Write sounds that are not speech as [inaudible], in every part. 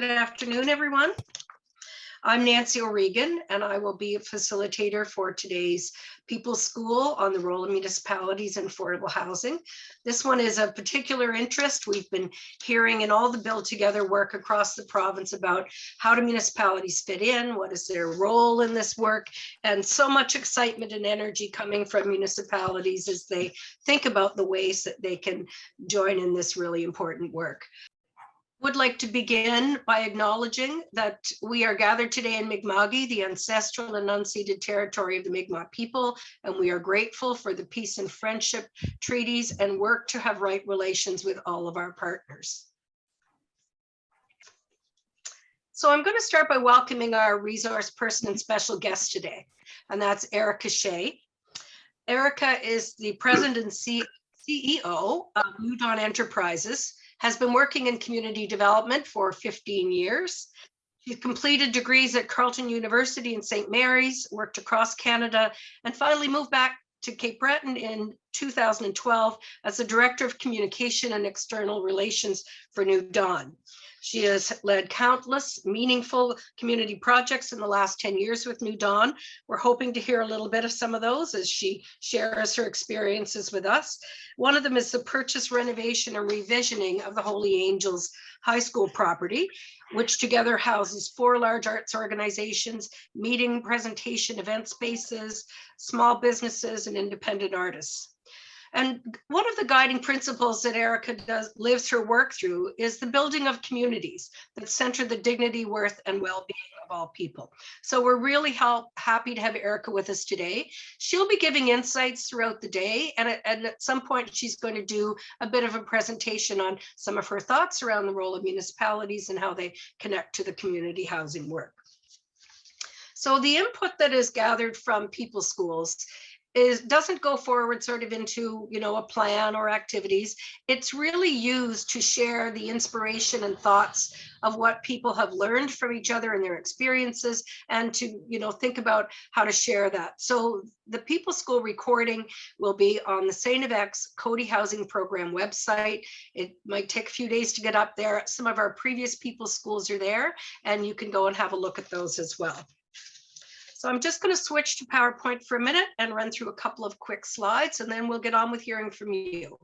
Good afternoon, everyone. I'm Nancy O'Regan, and I will be a facilitator for today's People's School on the role of municipalities and affordable housing. This one is of particular interest. We've been hearing in all the Build Together work across the province about how do municipalities fit in, what is their role in this work, and so much excitement and energy coming from municipalities as they think about the ways that they can join in this really important work would like to begin by acknowledging that we are gathered today in Mi'kma'ki, the ancestral and unceded territory of the Mi'kmaq people, and we are grateful for the peace and friendship treaties and work to have right relations with all of our partners. So I'm going to start by welcoming our resource person and special guest today, and that's Erika Shea. Erika is the president and CEO of Dawn Enterprises, has been working in community development for 15 years. She completed degrees at Carleton University in St. Mary's, worked across Canada, and finally moved back to Cape Breton in 2012 as the Director of Communication and External Relations for New Dawn. She has led countless meaningful community projects in the last 10 years with New Dawn. We're hoping to hear a little bit of some of those as she shares her experiences with us. One of them is the purchase, renovation, and revisioning of the Holy Angels High School property, which together houses four large arts organizations, meeting, presentation, event spaces, small businesses, and independent artists. And one of the guiding principles that Erika does lives her work through is the building of communities that center the dignity, worth, and well-being of all people. So we're really help, happy to have Erika with us today. She'll be giving insights throughout the day, and at, and at some point she's going to do a bit of a presentation on some of her thoughts around the role of municipalities and how they connect to the community housing work. So the input that is gathered from people schools is doesn't go forward sort of into you know a plan or activities it's really used to share the inspiration and thoughts of what people have learned from each other and their experiences and to you know think about how to share that so the people school recording will be on the St. FX Coady Housing Program website. It might take a few days to get up there. Some of our previous people schools are there and you can go and have a look at those as well. So I'm just going to switch to PowerPoint for a minute and run through a couple of quick slides, and then we'll get on with hearing from you.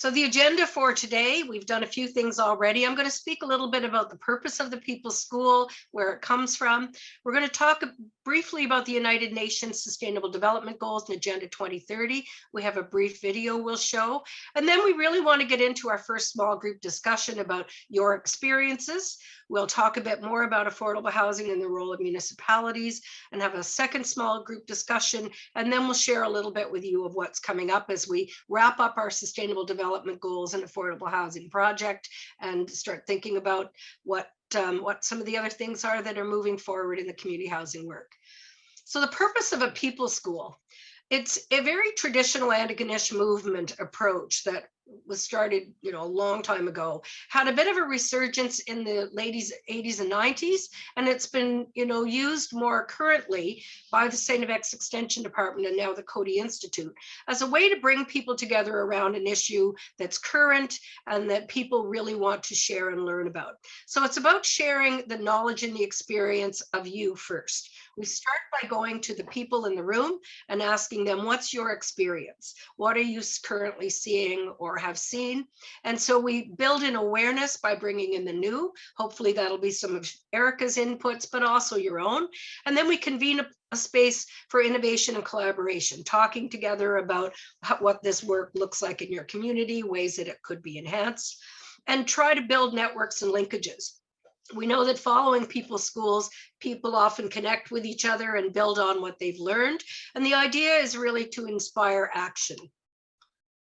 So the agenda for today, we've done a few things already. I'm going to speak a little bit about the purpose of the People's School, where it comes from. We're going to talk briefly about the United Nations Sustainable Development Goals and Agenda 2030. We have a brief video we'll show. And then we really want to get into our first small group discussion about your experiences. We'll talk a bit more about affordable housing and the role of municipalities and have a second small group discussion. And then we'll share a little bit with you of what's coming up as we wrap up our sustainable development goals and affordable housing project and start thinking about what um, what some of the other things are that are moving forward in the community housing work. So the purpose of a people school, it's a very traditional Antigonish movement approach that was started, you know, a long time ago, had a bit of a resurgence in the late 80s and 90s, and it's been, you know, used more currently by the St. FX Extension Department and now the Coady Institute as a way to bring people together around an issue that's current and that people really want to share and learn about. So it's about sharing the knowledge and the experience of you first. We start by going to the people in the room and asking them, what's your experience? What are you currently seeing or have seen. And so we build in awareness by bringing in the new. Hopefully that'll be some of Erika's inputs, but also your own. And then we convene a, a space for innovation and collaboration, talking together about how, what this work looks like in your community, ways that it could be enhanced, and try to build networks and linkages we know that following people's schools, people often connect with each other and build on what they've learned. And the idea is really to inspire action.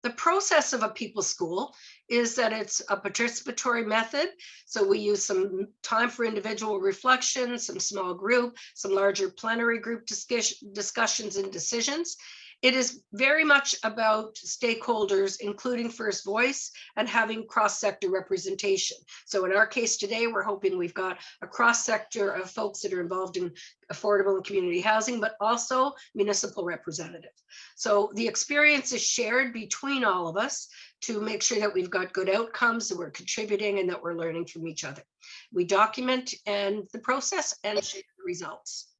The process of a people school is that it's a participatory method. So we use some time for individual reflection, some small group, some larger plenary group discussions and decisions. It is very much about stakeholders, including First Voice and having cross-sector representation. So in our case today, we're hoping we've got a cross-sector of folks that are involved in affordable and community housing, but also municipal representatives. So the experience is shared between all of us to make sure that we've got good outcomes, that we're contributing and that we're learning from each other. We document and the process and share the results.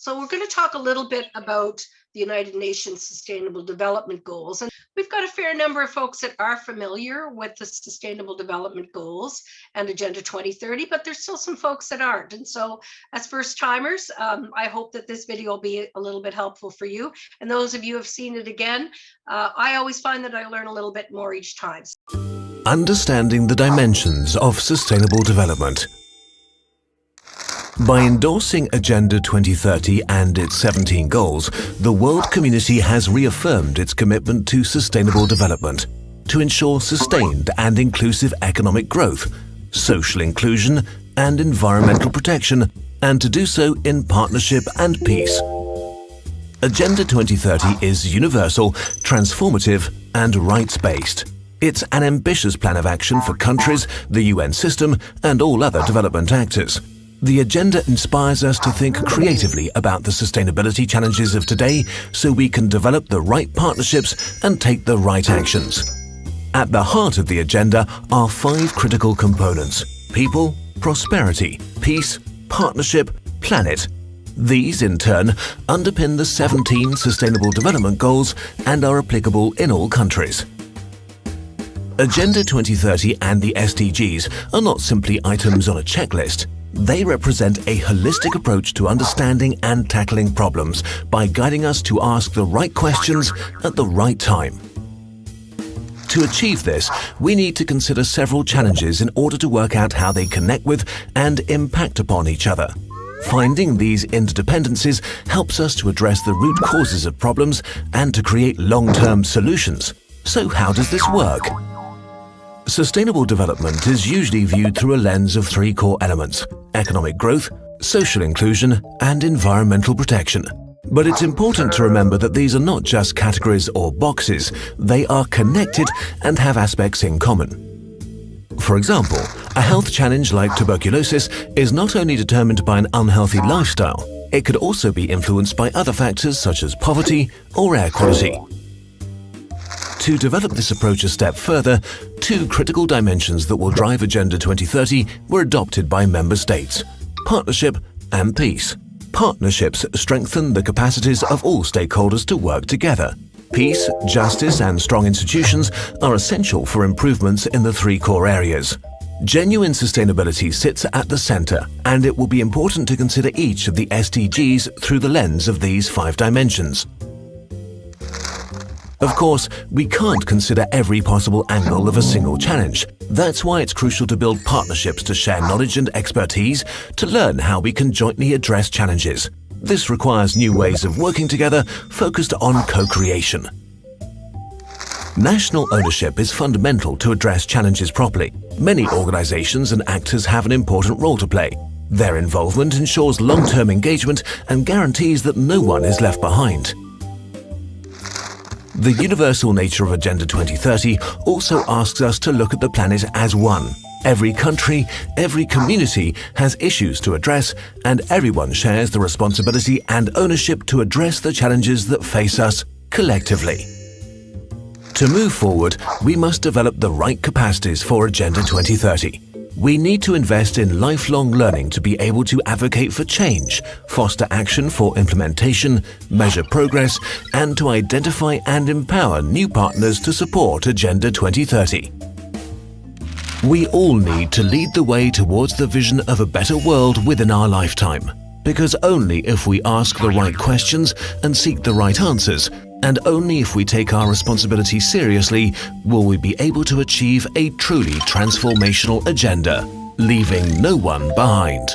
So we're going to talk a little bit about the United Nations Sustainable Development Goals. And we've got a fair number of folks that are familiar with the Sustainable Development Goals and Agenda 2030, but there's still some folks that aren't. And so as first timers, um, I hope that this video will be a little bit helpful for you. And those of you who have seen it again, uh, I always find that I learn a little bit more each time. Understanding the dimensions of sustainable development. By endorsing Agenda 2030 and its 17 goals, the world community has reaffirmed its commitment to sustainable development to ensure sustained and inclusive economic growth, social inclusion and environmental protection, and to do so in partnership and peace. Agenda 2030 is universal, transformative and rights-based. It's an ambitious plan of action for countries, the UN system and all other development actors. The agenda inspires us to think creatively about the sustainability challenges of today so we can develop the right partnerships and take the right actions. At the heart of the agenda are five critical components people, prosperity, peace, partnership, planet. These, in turn, underpin the 17 Sustainable Development Goals and are applicable in all countries. Agenda 2030 and the SDGs are not simply items on a checklist. They represent a holistic approach to understanding and tackling problems by guiding us to ask the right questions at the right time. To achieve this, we need to consider several challenges in order to work out how they connect with and impact upon each other. Finding these interdependencies helps us to address the root causes of problems and to create long-term solutions. So how does this work? Sustainable development is usually viewed through a lens of three core elements economic growth, social inclusion, and environmental protection. But it's important to remember that these are not just categories or boxes, they are connected and have aspects in common. For example, a health challenge like tuberculosis is not only determined by an unhealthy lifestyle, it could also be influenced by other factors such as poverty or air quality. To develop this approach a step further, two critical dimensions that will drive Agenda 2030 were adopted by member states, partnership and peace. Partnerships strengthen the capacities of all stakeholders to work together. Peace, justice and strong institutions are essential for improvements in the three core areas. Genuine sustainability sits at the center, and it will be important to consider each of the SDGs through the lens of these five dimensions. Of course, we can't consider every possible angle of a single challenge. That's why it's crucial to build partnerships to share knowledge and expertise to learn how we can jointly address challenges. This requires new ways of working together focused on co-creation. National ownership is fundamental to address challenges properly. Many organizations and actors have an important role to play. Their involvement ensures long-term engagement and guarantees that no one is left behind. The universal nature of Agenda 2030 also asks us to look at the planet as one. Every country, every community has issues to address and everyone shares the responsibility and ownership to address the challenges that face us collectively. To move forward, we must develop the right capacities for Agenda 2030. We need to invest in lifelong learning to be able to advocate for change, foster action for implementation, measure progress, and to identify and empower new partners to support Agenda 2030. We all need to lead the way towards the vision of a better world within our lifetime. Because only if we ask the right questions and seek the right answers and only if we take our responsibility seriously will we be able to achieve a truly transformational agenda, leaving no one behind.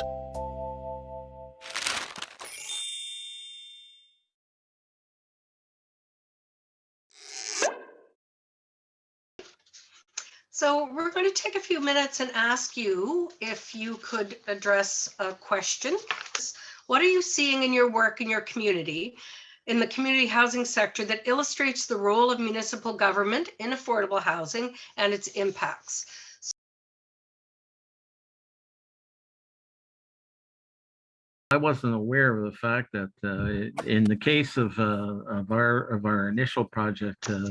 So we're going to take a few minutes and ask you if you could address a question What are you seeing in your work in your community, in the community housing sector that illustrates the role of municipal government in affordable housing and its impacts? I wasn't aware of the fact that uh, in the case of uh, of our of our initial project, uh,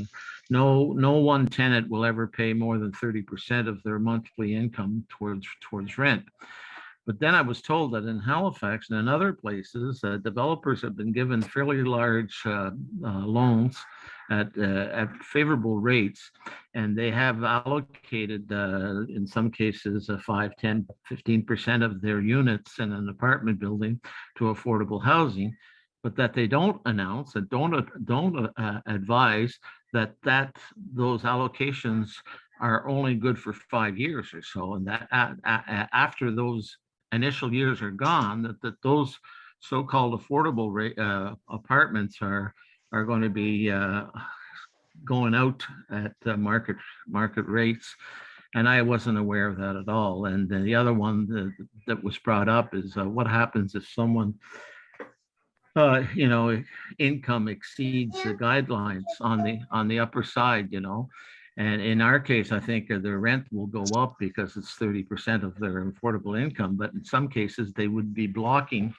no no one tenant will ever pay more than thirty percent of their monthly income towards towards rent. But then I was told that in Halifax and in other places, uh, developers have been given fairly large uh, uh, loans at uh, at favorable rates, and they have allocated, uh, in some cases, a 5, 10, 15% of their units in an apartment building to affordable housing, but that they don't announce and don't, uh, don't advise that that those allocations are only good for five years or so, and that after those initial years are gone, that, that those so-called affordable uh, apartments are, are going to be, uh, going out at uh, market, market rates. And I wasn't aware of that at all. And the other one that, that was brought up is uh, what happens if someone, uh, you know, income exceeds the guidelines on the, on the upper side, you know? And in our case, I think their rent will go up because it's thirty percent of their affordable income, but in some cases, they would be blocking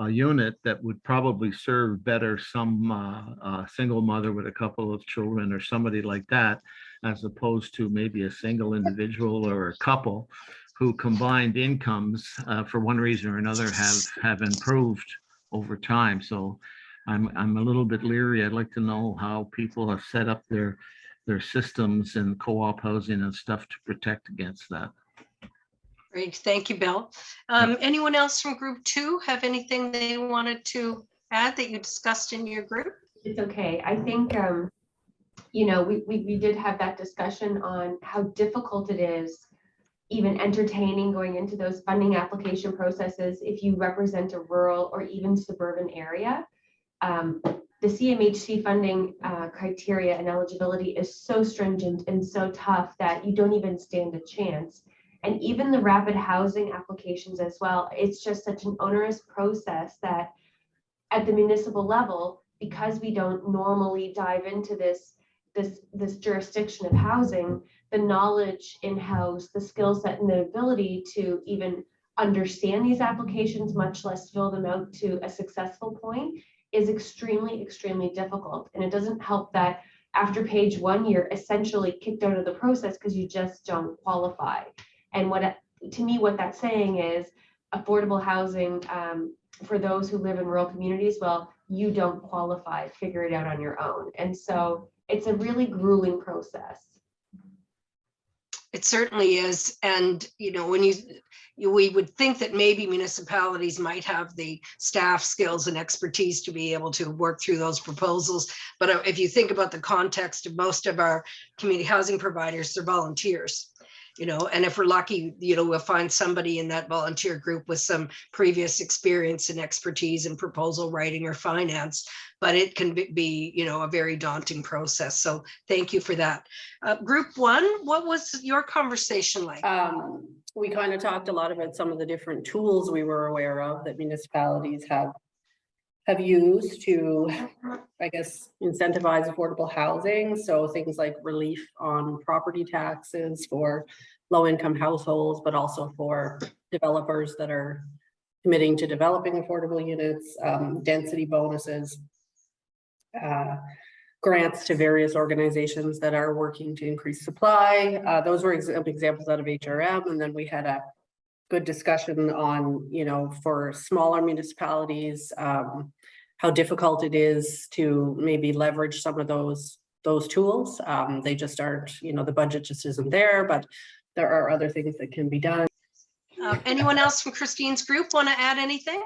a unit that would probably serve better some uh, uh, single mother with a couple of children or somebody like that, as opposed to maybe a single individual or a couple who combined incomes uh, for one reason or another have have improved over time. So I'm I'm a little bit leery. I'd like to know how people have set up their their systems and co-op housing and stuff to protect against that. Great, thank you, Bill. Um, anyone else from group two have anything they wanted to add that you discussed in your group? It's okay. I think, um, you know, we, we, we did have that discussion on how difficult it is even entertaining going into those funding application processes if you represent a rural or even suburban area. Um, the CMHC funding uh, criteria and eligibility is so stringent and so tough that you don't even stand a chance. And even the rapid housing applications as well, it's just such an onerous process that at the municipal level, because we don't normally dive into this, this, this jurisdiction of housing, the knowledge in-house, the skill set and the ability to even understand these applications, much less fill them out to a successful point, is extremely, extremely difficult. And it doesn't help that after page one, you're essentially kicked out of the process because you just don't qualify. And what, to me, what that's saying is affordable housing um, for those who live in rural communities, well, you don't qualify, figure it out on your own. And so it's a really grueling process. It certainly is. And, you know, when you, you, we would think that maybe municipalities might have the staff skills and expertise to be able to work through those proposals. But uh, if you think about the context of most of our community housing providers, they're volunteers. You know, and if we're lucky, you know, we'll find somebody in that volunteer group with some previous experience and expertise in proposal writing or finance. But it can be- you know, a very daunting process. So thank you for that. Uh, group one, what was your conversation like? Um, we kind of talked a lot about some of the different tools we were aware of that municipalities have. Have used to, I guess, incentivize affordable housing, so things like relief on property taxes for. Low-income households, but also for developers that are committing to developing affordable units, um, density bonuses. Uh, grants to various organizations that are working to increase supply. Uh, those were ex- examples out of HRM, and then we had a good discussion on, you know, for smaller municipalities, um, how difficult it is to maybe leverage some of those, those tools. Um, they just aren't, you know, the budget just isn't there, but there are other things that can be done. Uh, Anyone else from Christine's group want to add anything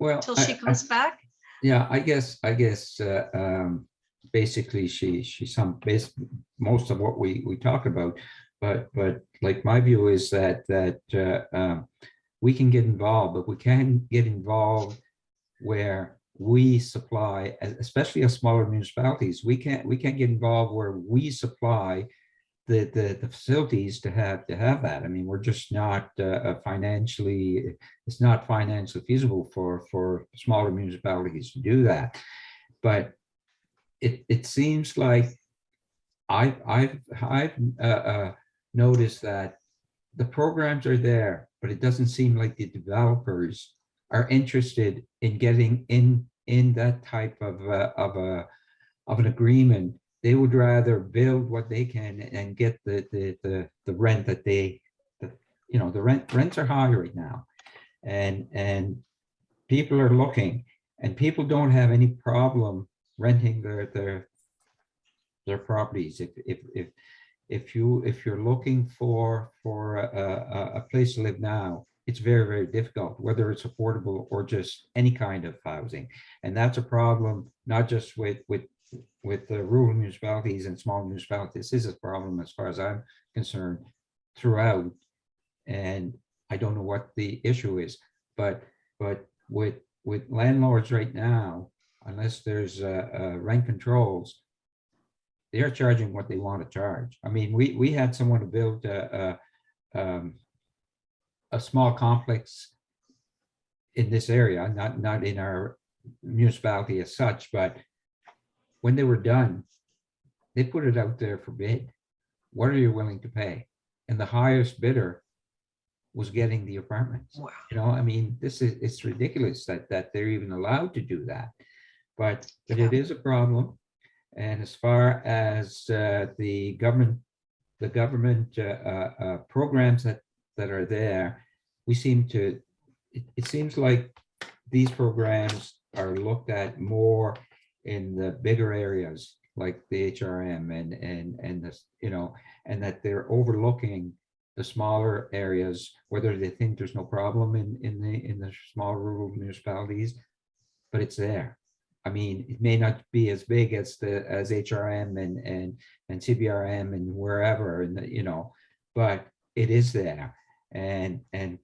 Well, until I- she I- comes back? yeah, I guess, I guess, uh, um, basically she, she some, base, most of what we, we talk about. But, but like my view is that, that, uh, um, we can get involved, but we can get involved where we supply, especially as smaller municipalities, we can't, we can't get involved where we supply the, the, the facilities to have, to have that. I mean, we're just not uh, uh, financially, it's not financially feasible for, for smaller municipalities to do that. But it, it seems like I, I've, I've uh, uh, noticed that the programs are there, but it doesn't seem like the developers are interested in getting in, in that type of, uh, of a, of an agreement. They would rather build what they can and get the, the, the, the rent that they, the, you know, the rent, rents are high right now. And, and people are looking and people don't have any problem renting their, their, their properties. If, if, if, if you, if you're looking for, for a, a, a place to live now, it's very, very difficult, whether it's affordable or just any kind of housing. And that's a problem, not just with, with, with the rural municipalities and small municipalities. This is a problem as far as I'm concerned throughout. And I don't know what the issue is, but, but with, with landlords right now, unless there's uh, uh, rent controls, they are charging what they want to charge. I mean, we, we had someone to build a, a, um, a small complex in this area, not, not in our municipality as such, but when they were done, they put it out there for bid. What are you willing to pay? And the highest bidder was getting the apartments. Wow. You know, I mean, this is, it's ridiculous that, that they're even allowed to do that. But, but it is a problem. And as far as uh, the government, the government uh, uh, uh, programs that, that are there, we seem to, it, it seems like these programs are looked at more in the bigger areas like the HRM and, and, and this, you know, and that they're overlooking the smaller areas, whether they think there's no problem in, in the, in the small rural municipalities, but it's there. I mean, it may not be as big as the, as HRM and, and, and CBRM and wherever, and, you know, but it is there. And, and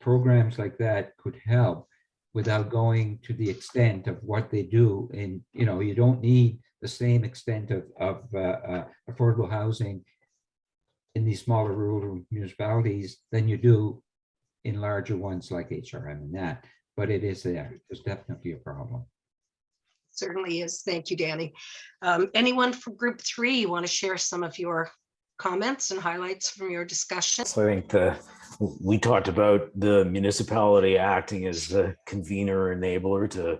programs like that could help without going to the extent of what they do. And, you know, you don't need the same extent of, of uh, uh, affordable housing in these smaller rural municipalities than you do in larger ones like HRM and that, but it is there. There's definitely a problem. Certainly is. Thank you, Danny. Um, Anyone from group three, you want to share some of your comments and highlights from your discussion? So I think the, we talked about the municipality acting as the convener enabler to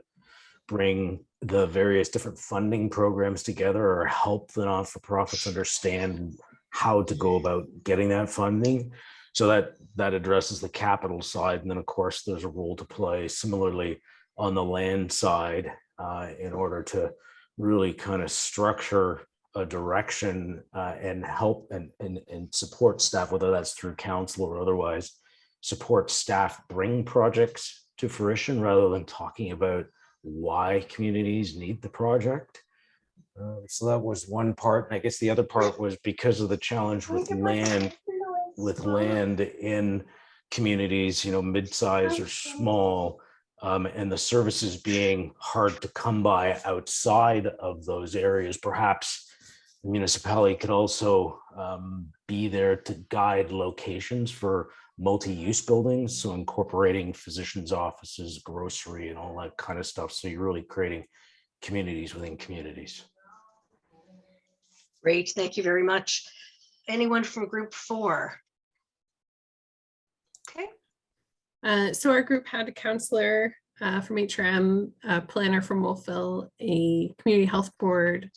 bring the various different funding programs together or help the not-for-profits understand how to go about getting that funding. So that, that addresses the capital side. And then, of course, there's a role to play similarly on the land side uh, in order to really kind of structure a direction uh, and help and, and, and support staff, whether that's through council or otherwise, support staff bring projects to fruition rather than talking about why communities need the project. Uh, so that was one part. And I guess the other part was because of the challenge with land, with land in communities, you know, mid-sized or small, um, and the services being hard to come by outside of those areas, perhaps the municipality could also um, be there to guide locations for multi-use buildings. So incorporating physicians' offices, grocery and all that kind of stuff. So you're really creating communities within communities. Great, thank you very much. Anyone from group four? Okay, Uh, so our group had a counselor uh, from HRM, a planner from Wolfville, a community health board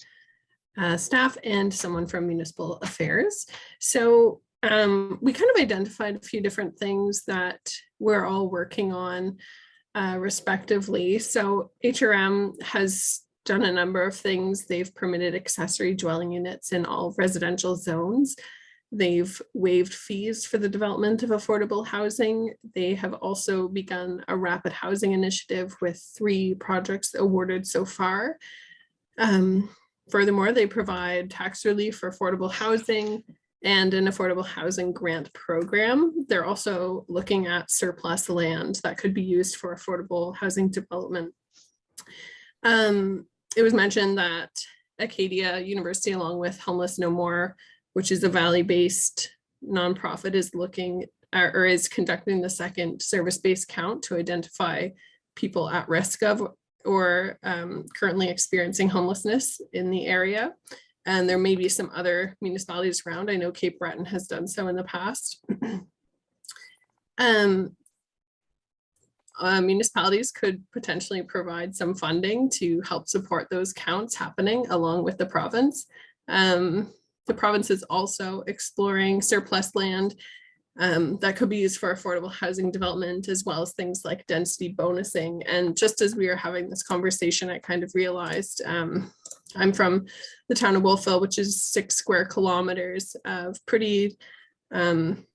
uh, staff, and someone from municipal affairs. So um, we kind of identified a few different things that we're all working on uh, respectively. So HRM has done a number of things. They've permitted accessory dwelling units in all residential zones. They've waived fees for the development of affordable housing. They have also begun a rapid housing initiative with three projects awarded so far. Um, furthermore, they provide tax relief for affordable housing and an affordable housing grant program. They're also looking at surplus land that could be used for affordable housing development. Um, it was mentioned that Acadia University, along with Homeless No More, which is a valley-based nonprofit, is looking or is conducting the second service-based count to identify people at risk of or um, currently experiencing homelessness in the area. And there may be some other municipalities around. I know Cape Breton has done so in the past. [clears throat] Um, uh, municipalities could potentially provide some funding to help support those counts happening along with the province. Um, the province is also exploring surplus land um, that could be used for affordable housing development as well as things like density bonusing. And just as we were having this conversation, I kind of realized um, I'm from the town of Wolfville, which is six square kilometers of pretty um,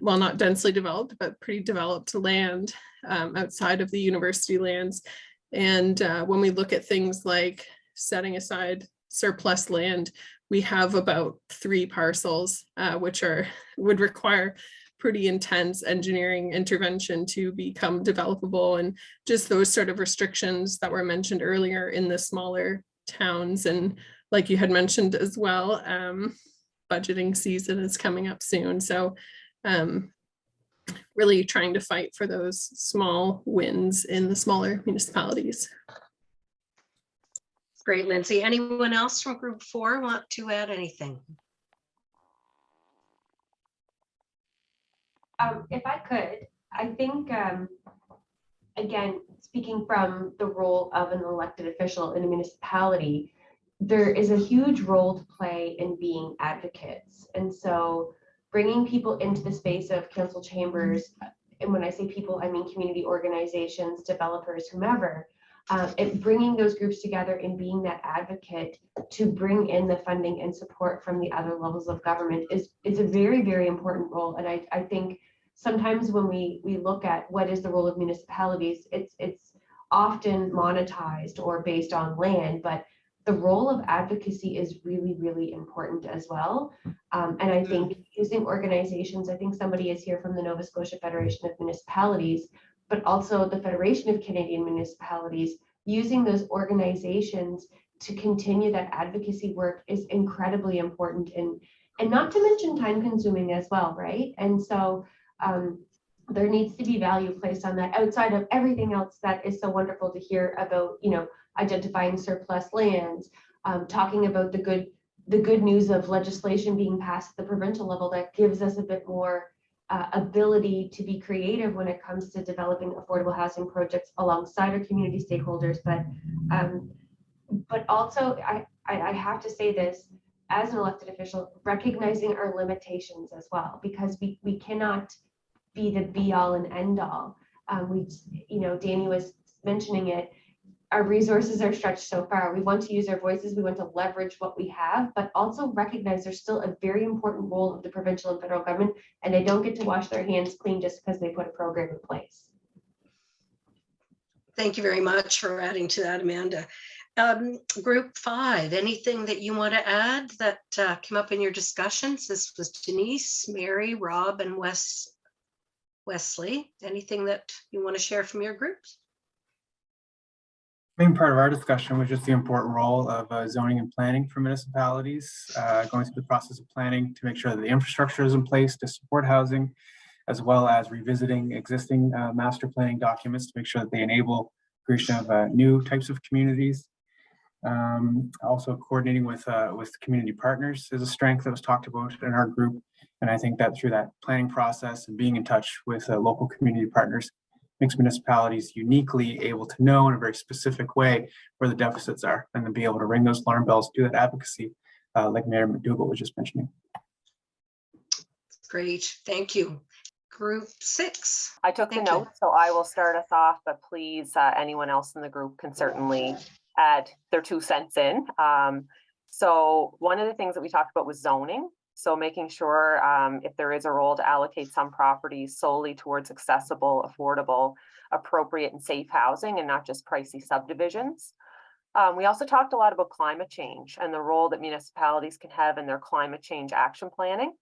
well, not densely developed, but pretty developed land um, outside of the university lands. And uh, when we look at things like setting aside surplus land, we have about three parcels, uh, which are would require pretty intense engineering intervention to become developable and just those sort of restrictions that were mentioned earlier in the smaller towns. And like you had mentioned as well, um, budgeting season is coming up soon. So um, really trying to fight for those small wins in the smaller municipalities. Great, Lindsay. Anyone else from group four want to add anything? Um, if I could, I think, um, again, speaking from the role of an elected official in a municipality, there is a huge role to play in being advocates. And so bringing people into the space of council chambers, and when I say people, I mean community organizations, developers, whomever, uh, and bringing those groups together and being that advocate to bring in the funding and support from the other levels of government is, is a very, very important role. And I, I think sometimes when we, we look at what is the role of municipalities, it's, it's often monetized or based on land, but the role of advocacy is really, really important as well. Um, and I think using organizations, I think somebody is here from the Nova Scotia Federation of Municipalities, but also the Federation of Canadian Municipalities, using those organizations to continue that advocacy work is incredibly important and and not to mention time consuming as well, right? And so um, there needs to be value placed on that outside of everything else that is so wonderful to hear about, you know, identifying surplus lands, um, talking about the good the good news of legislation being passed at the provincial level that gives us a bit more uh, ability to be creative when it comes to developing affordable housing projects alongside our community stakeholders. But um, but also, I, I have to say this as an elected official, recognizing our limitations as well, because we we cannot be the be all and end all. Um, we, you know, Danny was mentioning it our resources are stretched so far. We want to use our voices, we want to leverage what we have, but also recognize there's still a very important role of the provincial and federal government, and they don't get to wash their hands clean just because they put a program in place. Thank you very much for adding to that, Amanda. Um, group five, anything that you want to add that uh, came up in your discussions? This was Denise, Mary, Rob, and Wes. Wesley, anything that you want to share from your groups? Main part of our discussion was just the important role of uh, zoning and planning for municipalities, uh, going through the process of planning to make sure that the infrastructure is in place to support housing, as well as revisiting existing uh, master planning documents to make sure that they enable creation of uh, new types of communities. Um, also coordinating with uh, with community partners is a strength that was talked about in our group. And I think that through that planning process and being in touch with uh, local community partners makes municipalities uniquely able to know in a very specific way where the deficits are and then be able to ring those alarm bells, do that advocacy, uh, like Mayor McDougall was just mentioning. Great, thank you. Group six. I took the Thank you. notes, so I will start us off, but please, uh, anyone else in the group can certainly add their two cents in. Um, so one of the things that we talked about was zoning. So making sure um, if there is a role to allocate some properties solely towards accessible, affordable, appropriate and safe housing and not just pricey subdivisions. Um, we also talked a lot about climate change and the role that municipalities can have in their climate change action planning.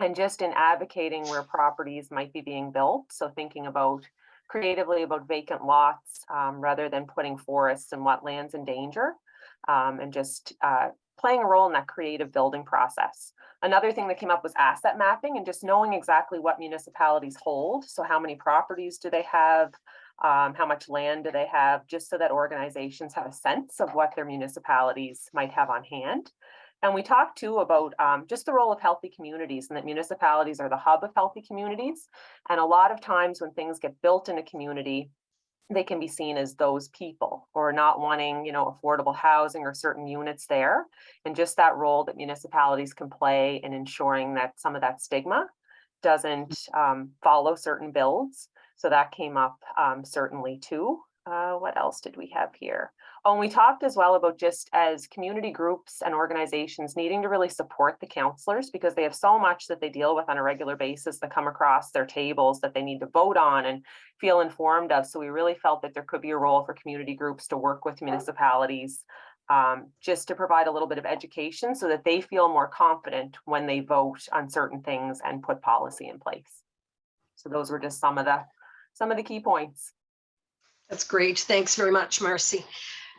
And just in advocating where properties might be being built. So thinking about creatively about vacant lots um, rather than putting forests and wetlands in danger. Um, and just uh, playing a role in that creative building process. Another thing that came up was asset mapping and just knowing exactly what municipalities hold. So how many properties do they have? Um, how much land do they have? Just so that organizations have a sense of what their municipalities might have on hand. And we talked too about um, just the role of healthy communities and that municipalities are the hub of healthy communities. And a lot of times when things get built in a community, they can be seen as those people or not wanting, you know, affordable housing or certain units there. And just that role that municipalities can play in ensuring that some of that stigma doesn't um, follow certain builds. So that came up um, certainly too. Uh, what else did we have here? Oh, and we talked as well about just as community groups and organizations needing to really support the counselors because they have so much that they deal with on a regular basis that come across their tables that they need to vote on and feel informed of. So we really felt that there could be a role for community groups to work with municipalities um, just to provide a little bit of education so that they feel more confident when they vote on certain things and put policy in place. So those were just some of the some of the key points. That's great. Thanks very much, Marcy.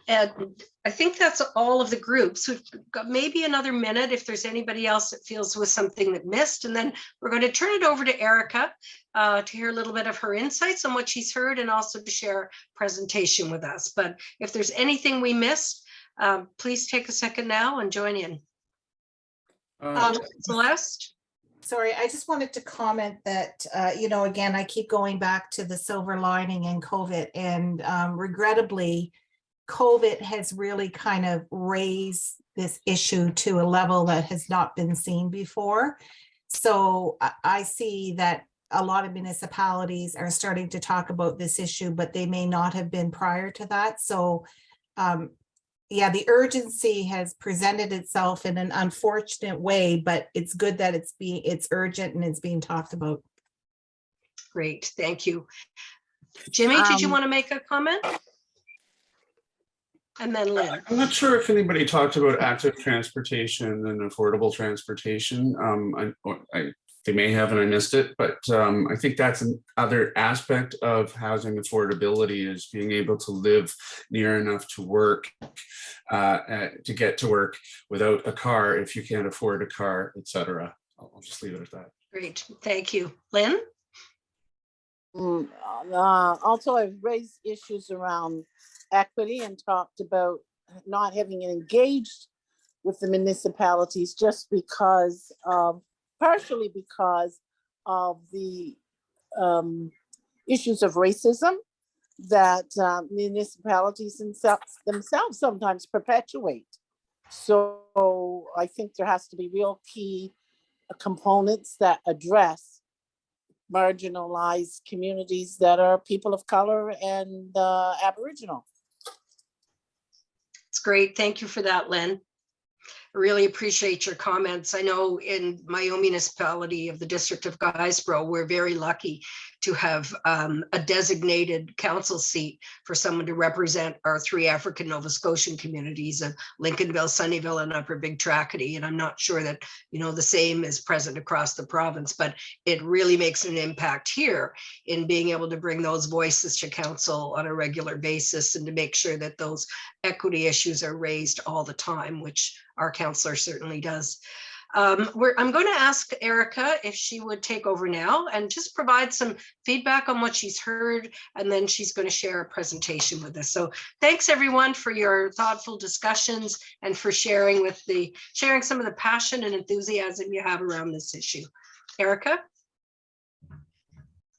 And I think that's all of the groups. We've got maybe another minute if there's anybody else that feels with something that missed. And then we're going to turn it over to Erika uh, to hear a little bit of her insights on what she's heard and also to share a presentation with us. But if there's anything we missed, um, please take a second now and join in. Uh, Um, Celeste? Sorry, I just wanted to comment that, uh, you know, again, I keep going back to the silver lining in COVID and um, regrettably, COVID has really kind of raised this issue to a level that has not been seen before. So I, I see that a lot of municipalities are starting to talk about this issue, but they may not have been prior to that. So um, yeah, the urgency has presented itself in an unfortunate way, but it's good that it's being, it's urgent and it's being talked about. Great, thank you. Jimmy, did you Um, want to make a comment? And then Lynn. I'm not sure if anybody talked about active transportation and affordable transportation. Um, I, I, they may have and I missed it, but um, I think that's another aspect of housing affordability is being able to live near enough to work, uh, uh, to get to work without a car if you can't afford a car, et cetera. I'll I'll just leave it at that. Great, thank you. Lynn? Mm, uh, also, I've raised issues around equity and talked about not having engaged with the municipalities just because of, partially because of the um, issues of racism that uh, municipalities themselves, themselves sometimes perpetuate. So I think there has to be real key components that address marginalized communities that are people of color and uh, Aboriginal. It's great. Thank you for that, Lynn. I really appreciate your comments. I know in my own municipality of the District of Guysborough, we're very lucky to have um, a designated council seat for someone to represent our three African Nova Scotian communities of Lincolnville, Sunnyville, and Upper Big Tracadie. And I'm not sure that, you know, the same is present across the province, but it really makes an impact here in being able to bring those voices to council on a regular basis and to make sure that those equity issues are raised all the time, which our counselor certainly does. Um, I'm going to ask Erika if she would take over now and just provide some feedback on what she's heard, and then she's going to share a presentation with us. So thanks everyone for your thoughtful discussions and for sharing with the sharing some of the passion and enthusiasm you have around this issue. Erika?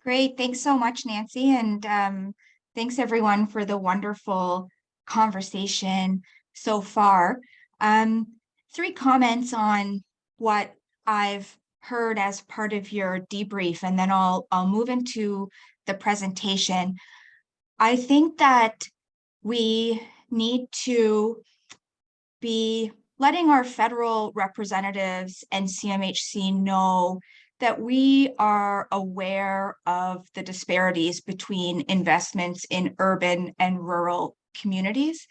Great, thanks so much, Nancy, and um, thanks everyone for the wonderful conversation so far. Um, three comments on what I've heard as part of your debrief, and then I'll I'll move into the presentation. I think that we need to be letting our federal representatives and CMHC know that we are aware of the disparities between investments in urban and rural communities,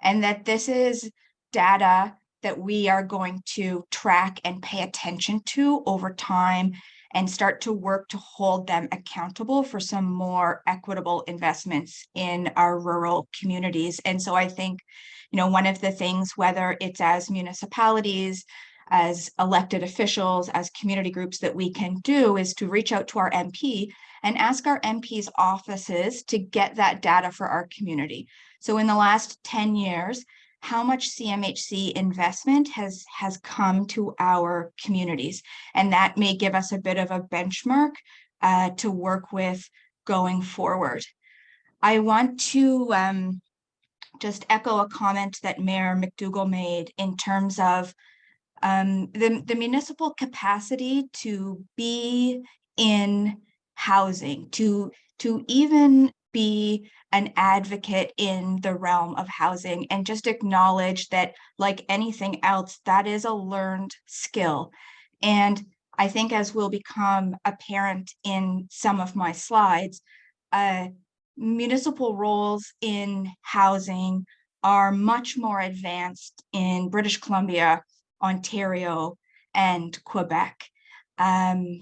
and that this is data that we are going to track and pay attention to over time and start to work to hold them accountable for some more equitable investments in our rural communities. And so I think, you know, one of the things, whether it's as municipalities, as elected officials, as community groups that we can do is to reach out to our MP and ask our MP's offices to get that data for our community. So in the last 10 years, how much CMHC investment has, has come to our communities. And that may give us a bit of a benchmark uh, to work with going forward. I want to um, just echo a comment that Mayor McDougall made in terms of um, the, the municipal capacity to be in housing, to, to even be an advocate in the realm of housing and just acknowledge that like anything else, that is a learned skill. And I think as will become apparent in some of my slides, uh, municipal roles in housing are much more advanced in British Columbia, Ontario, and Quebec. Um,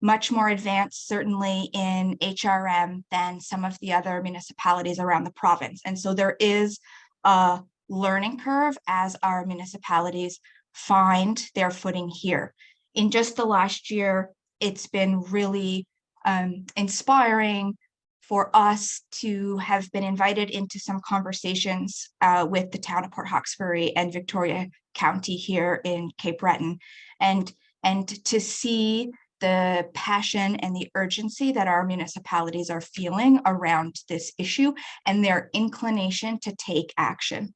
much more advanced certainly in HRM than some of the other municipalities around the province. And so there is a learning curve as our municipalities find their footing here. In just the last year, it's been really um, inspiring for us to have been invited into some conversations uh, with the town of Port Hawkesbury and Victoria County here in Cape Breton and, and to see the passion and the urgency that our municipalities are feeling around this issue and their inclination to take action.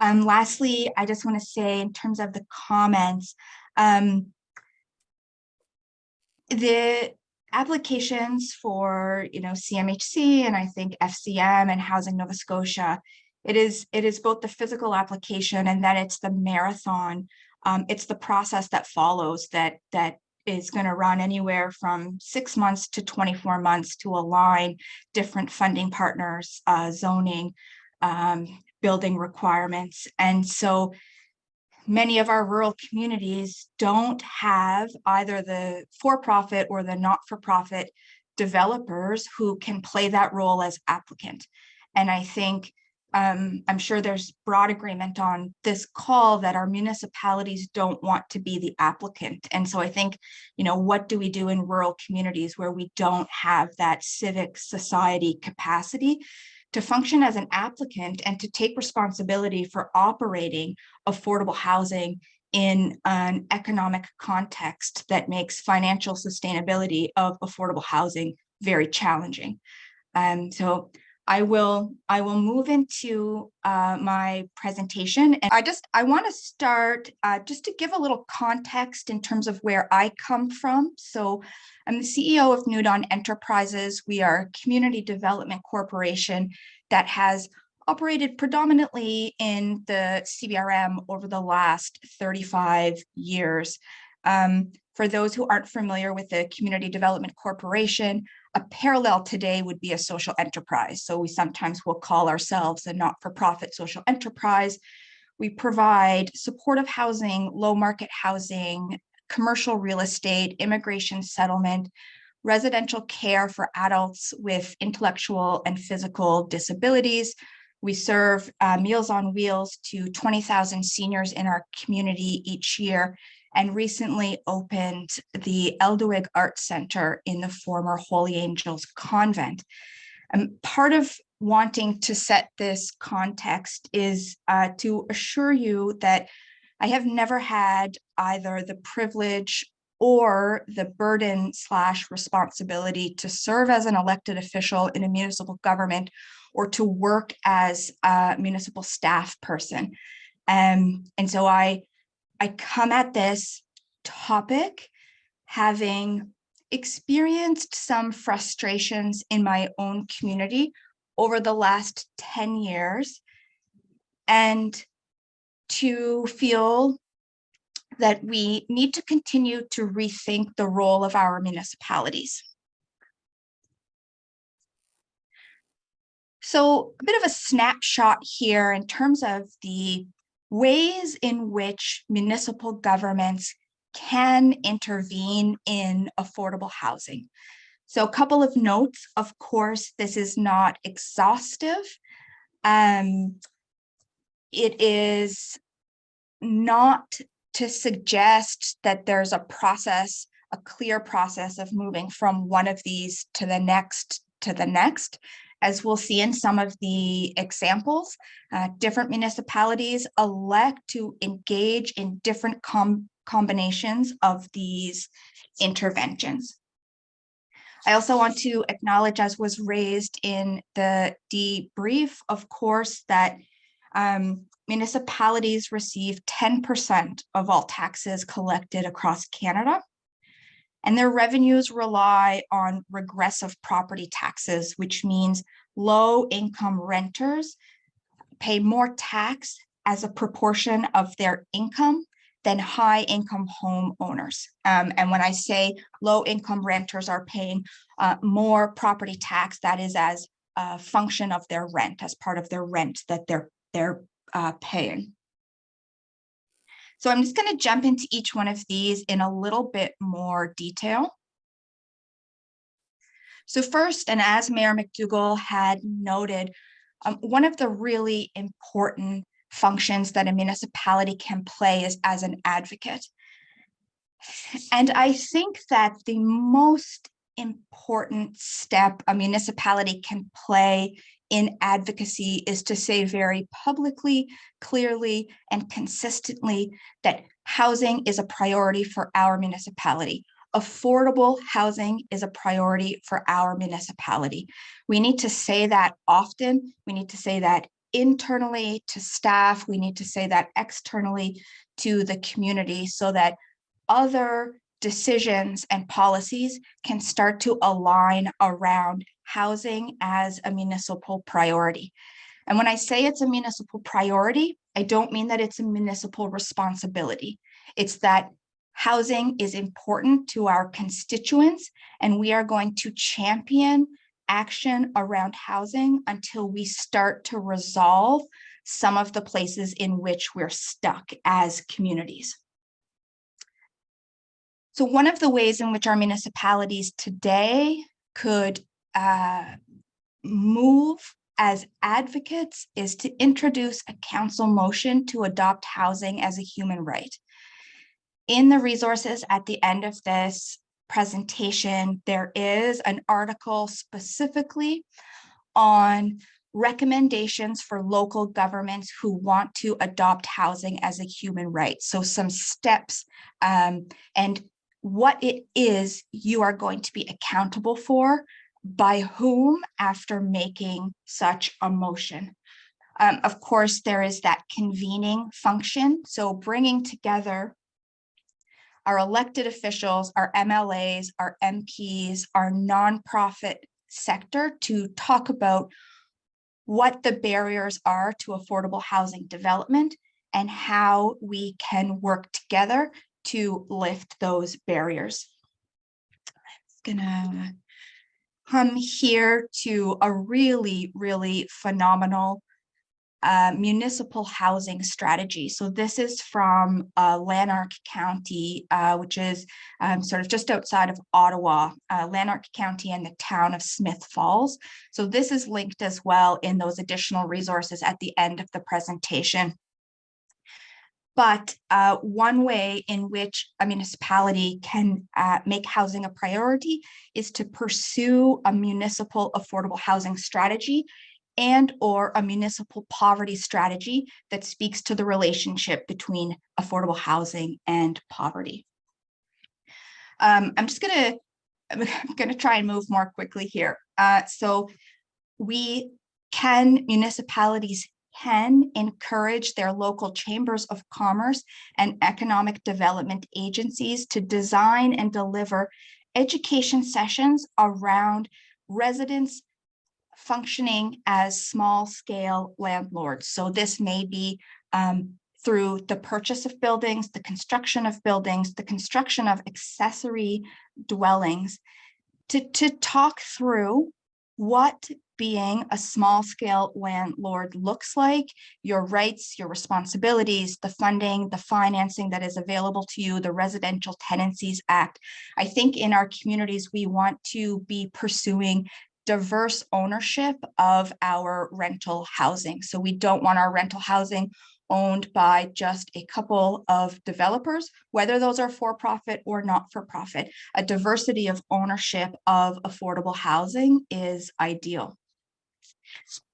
Um, lastly, I just want to say in terms of the comments, um, the applications for you know CMHC and I think FCM and Housing Nova Scotia, it is it is both the physical application and then it's the marathon. Um, it's the process that follows that that is going to run anywhere from six months to 24 months to align different funding partners, uh, zoning, um, building requirements. And so many of our rural communities don't have either the for-profit or the not-for-profit developers who can play that role as applicant. And I think um, I'm sure there's broad agreement on this call that our municipalities don't want to be the applicant. And so I think, you know, what do we do in rural communities where we don't have that civic society capacity to function as an applicant and to take responsibility for operating affordable housing in an economic context that makes financial sustainability of affordable housing very challenging. Um, so I will I will move into uh, my presentation and I just I want to start uh, just to give a little context in terms of where I come from. So I'm the CEO of New Dawn Enterprises. We are a community development corporation that has operated predominantly in the CBRM over the last 35 years. Um, for those who aren't familiar with the Community Development Corporation, a parallel today would be a social enterprise. So we sometimes will call ourselves a not-for-profit social enterprise. We provide supportive housing, low market housing, commercial real estate, immigration settlement, residential care for adults with intellectual and physical disabilities. We serve uh, Meals on Wheels to 20,000 seniors in our community each year and recently opened the Eltuek Art Center in the former Holy Angels Convent. And part of wanting to set this context is uh, to assure you that I have never had either the privilege or the burden slash responsibility to serve as an elected official in a municipal government or to work as a municipal staff person. Um, and so I I come at this topic having experienced some frustrations in my own community over the last 10 years and to feel that we need to continue to rethink the role of our municipalities. So a bit of a snapshot here in terms of the ways in which municipal governments can intervene in affordable housing. So a couple of notes, of course, this is not exhaustive. Um, it is not to suggest that there's a process, a clear process of moving from one of these to the next to the next. As we'll see in some of the examples, uh, different municipalities elect to engage in different com combinations of these interventions. I also want to acknowledge, as was raised in the debrief, of course, that um, municipalities receive 10% of all taxes collected across Canada. And their revenues rely on regressive property taxes, which means low income renters pay more tax as a proportion of their income than high income homeowners. Um, and when I say low income renters are paying uh, more property tax, that is as a function of their rent, as part of their rent that they're, they're uh, paying. So I'm just going to jump into each one of these in a little bit more detail. So first, and as Mayor McDougall had noted, um, one of the really important functions that a municipality can play is as an advocate. And I think that the most important step a municipality can play in advocacy is to say very publicly, clearly, and consistently that housing is a priority for our municipality. Affordable housing is a priority for our municipality. We need to say that often. We need to say that internally to staff. We need to say that externally to the community so that other decisions and policies can start to align around housing as a municipal priority. And when I say it's a municipal priority, I don't mean that it's a municipal responsibility. It's that housing is important to our constituents and we are going to champion action around housing until we start to resolve some of the places in which we're stuck as communities. So one of the ways in which our municipalities today could uh, move as advocates is to introduce a council motion to adopt housing as a human right. In the resources at the end of this presentation, there is an article specifically on recommendations for local governments who want to adopt housing as a human right. So some steps um, and what it is you are going to be accountable for by whom after making such a motion. Um, of course, there is that convening function. So bringing together our elected officials, our MLAs, our MPs, our nonprofit sector to talk about what the barriers are to affordable housing development and how we can work together to lift those barriers. I'm gonna come here to a really, really phenomenal uh, municipal housing strategy. So this is from uh, Lanark County, uh, which is um, sort of just outside of Ottawa, uh, Lanark County and the town of Smith Falls. So this is linked as well in those additional resources at the end of the presentation. But uh, one way in which a municipality can uh, make housing a priority is to pursue a municipal affordable housing strategy and or a municipal poverty strategy that speaks to the relationship between affordable housing and poverty. Um, I'm just gonna, I'm [laughs] gonna try and move more quickly here. Uh, so we can, municipalities can encourage their local chambers of commerce and economic development agencies to design and deliver education sessions around residents functioning as small scale landlords. So this may be um, through the purchase of buildings, the construction of buildings, the construction of accessory dwellings to, to talk through what being a small scale landlord looks like, your rights, your responsibilities, the funding, the financing that is available to you, the Residential Tenancies Act. I think in our communities, we want to be pursuing diverse ownership of our rental housing. So we don't want our rental housing owned by just a couple of developers, whether those are for-profit or not for-profit. A diversity of ownership of affordable housing is ideal.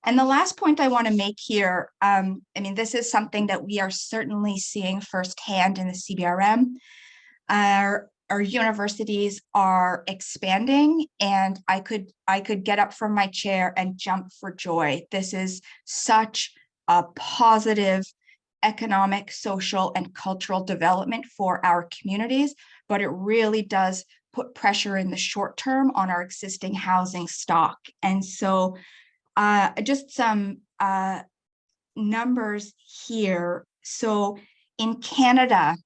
And the last point I want to make here, um, I mean, this is something that we are certainly seeing firsthand in the CBRM. Our, our universities are expanding and I could, I could get up from my chair and jump for joy. This is such a positive economic, social, and cultural development for our communities, but it really does put pressure in the short term on our existing housing stock. And so uh, just some uh, numbers here. So in Canada,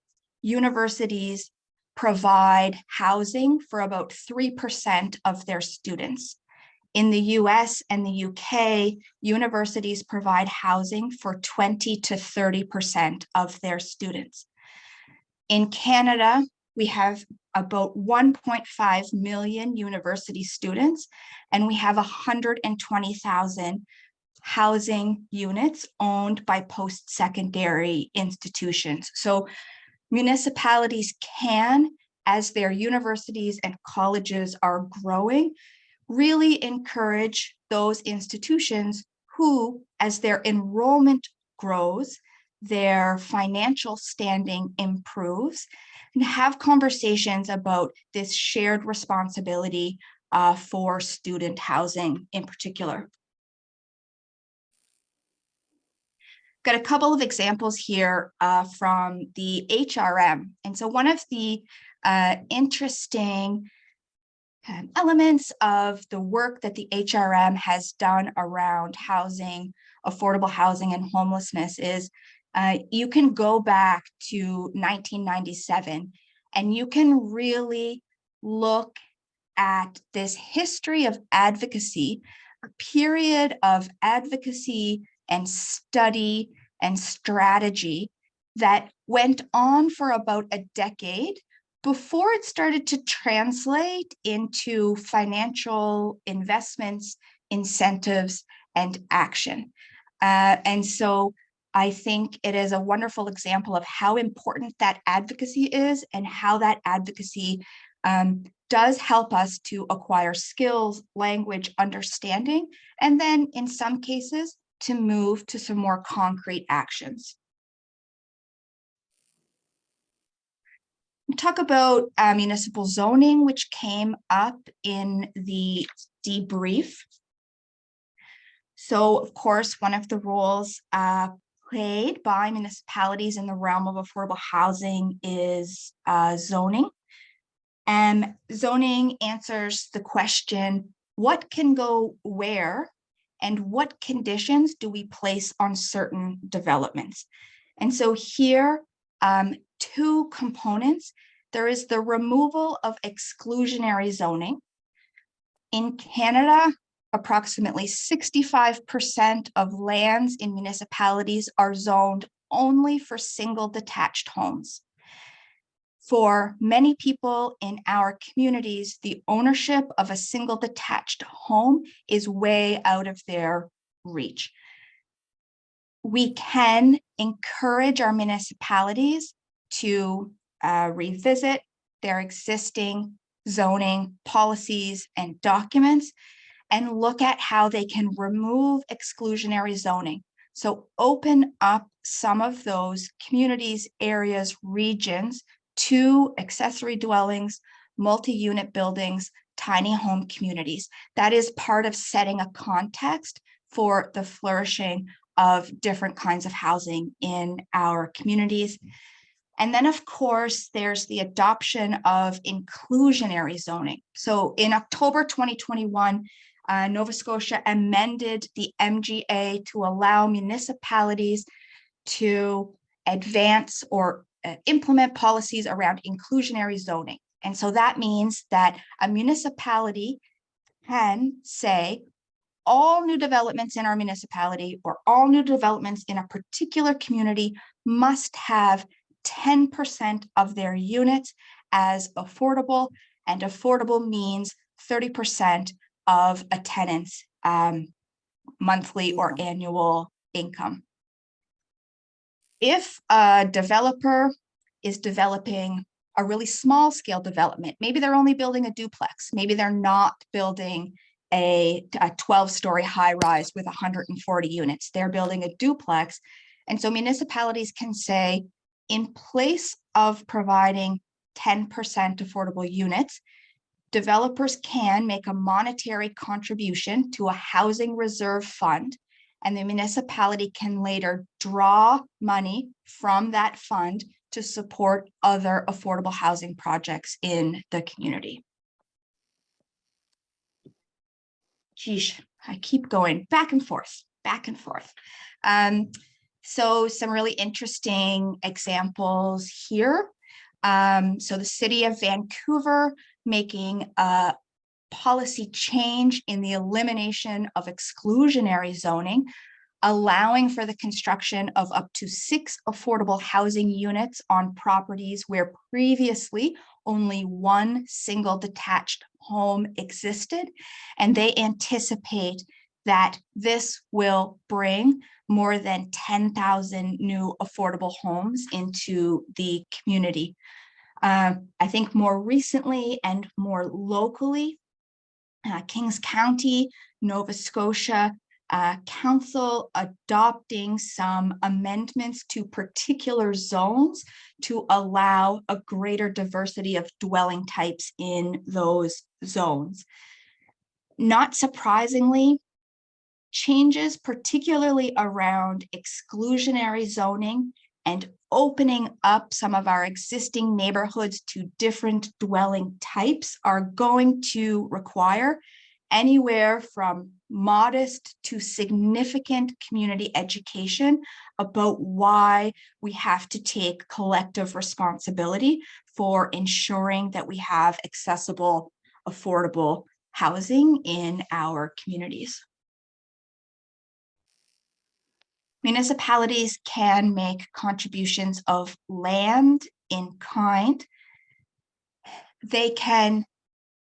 universities provide housing for about 3% of their students. In the US and the UK, universities provide housing for 20 to 30% of their students. In Canada, we have about 1.5 million university students, and we have 120,000 housing units owned by post-secondary institutions. So municipalities can, as their universities and colleges are growing, really encourage those institutions who, as their enrollment grows, their financial standing improves, and have conversations about this shared responsibility uh, for student housing in particular. Got a couple of examples here uh, from the HRM. And so one of the uh, interesting um, elements of the work that the HRM has done around housing, affordable housing and homelessness is uh, you can go back to 1997 and you can really look at this history of advocacy, a period of advocacy and study and strategy that went on for about a decade before it started to translate into financial investments, incentives, and action. Uh, and so I think it is a wonderful example of how important that advocacy is and how that advocacy um, does help us to acquire skills, language, understanding, and then in some cases to move to some more concrete actions. talk about uh, municipal zoning, which came up in the debrief. So of course, one of the rules uh, played by municipalities in the realm of affordable housing is uh, zoning. And zoning answers the question, what can go where and what conditions do we place on certain developments? And so here, um, two components. There is the removal of exclusionary zoning. In Canada, approximately 65% of lands in municipalities are zoned only for single detached homes. For many people in our communities, the ownership of a single detached home is way out of their reach. We can encourage our municipalities to uh, revisit their existing zoning policies and documents and look at how they can remove exclusionary zoning. So open up some of those communities, areas, regions to accessory dwellings, multi-unit buildings, tiny home communities. That is part of setting a context for the flourishing of different kinds of housing in our communities. And then, of course, there's the adoption of inclusionary zoning. So in October 2021, uh, Nova Scotia amended the MGA to allow municipalities to advance or uh, implement policies around inclusionary zoning. And so that means that a municipality can say all new developments in our municipality or all new developments in a particular community must have 10% of their units as affordable and affordable means 30% of a tenant's um, monthly or annual income. If a developer is developing a really small scale development, maybe they're only building a duplex, maybe they're not building a, a 12 story high rise with 140 units, they're building a duplex. And so municipalities can say, in place of providing 10% affordable units, developers can make a monetary contribution to a housing reserve fund and the municipality can later draw money from that fund to support other affordable housing projects in the community. Geesh, I keep going back and forth, back and forth. Um, so some really interesting examples here. Um, so the city of Vancouver making a policy change in the elimination of exclusionary zoning, allowing for the construction of up to six affordable housing units on properties where previously only one single detached home existed. And they anticipate that this will bring more than 10,000 new affordable homes into the community. Uh, I think more recently and more locally, uh, Kings County, Nova Scotia uh, Council adopting some amendments to particular zones to allow a greater diversity of dwelling types in those zones. Not surprisingly, changes particularly around exclusionary zoning and opening up some of our existing neighborhoods to different dwelling types are going to require anywhere from modest to significant community education about why we have to take collective responsibility for ensuring that we have accessible, affordable housing in our communities. Municipalities can make contributions of land in kind. They can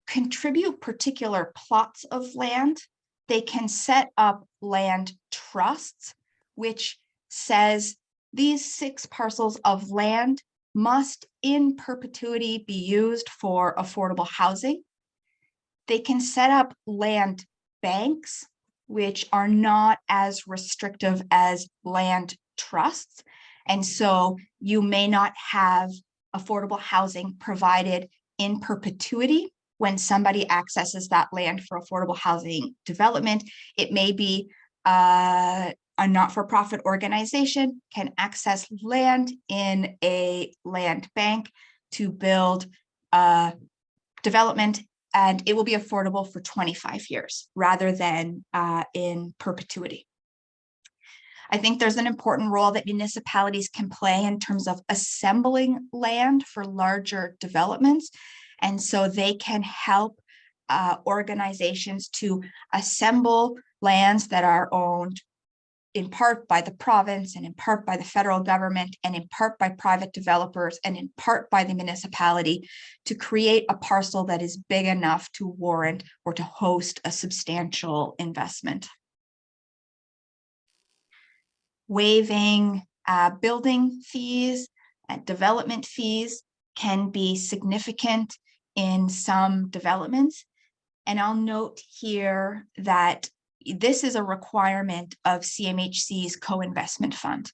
contribute particular plots of land. They can set up land trusts, which says these six parcels of land must in perpetuity be used for affordable housing. They can set up land banks, which are not as restrictive as land trusts. And so you may not have affordable housing provided in perpetuity when somebody accesses that land for affordable housing development. It may be uh, a not-for-profit organization can access land in a land bank to build a development and it will be affordable for 25 years rather than uh, in perpetuity. I think there's an important role that municipalities can play in terms of assembling land for larger developments. And so they can help uh, organizations to assemble lands that are owned in part by the province and in part by the federal government and in part by private developers and in part by the municipality to create a parcel that is big enough to warrant or to host a substantial investment. Waiving uh, building fees and development fees can be significant in some developments. And I'll note here that this is a requirement of CMHC's co-investment fund,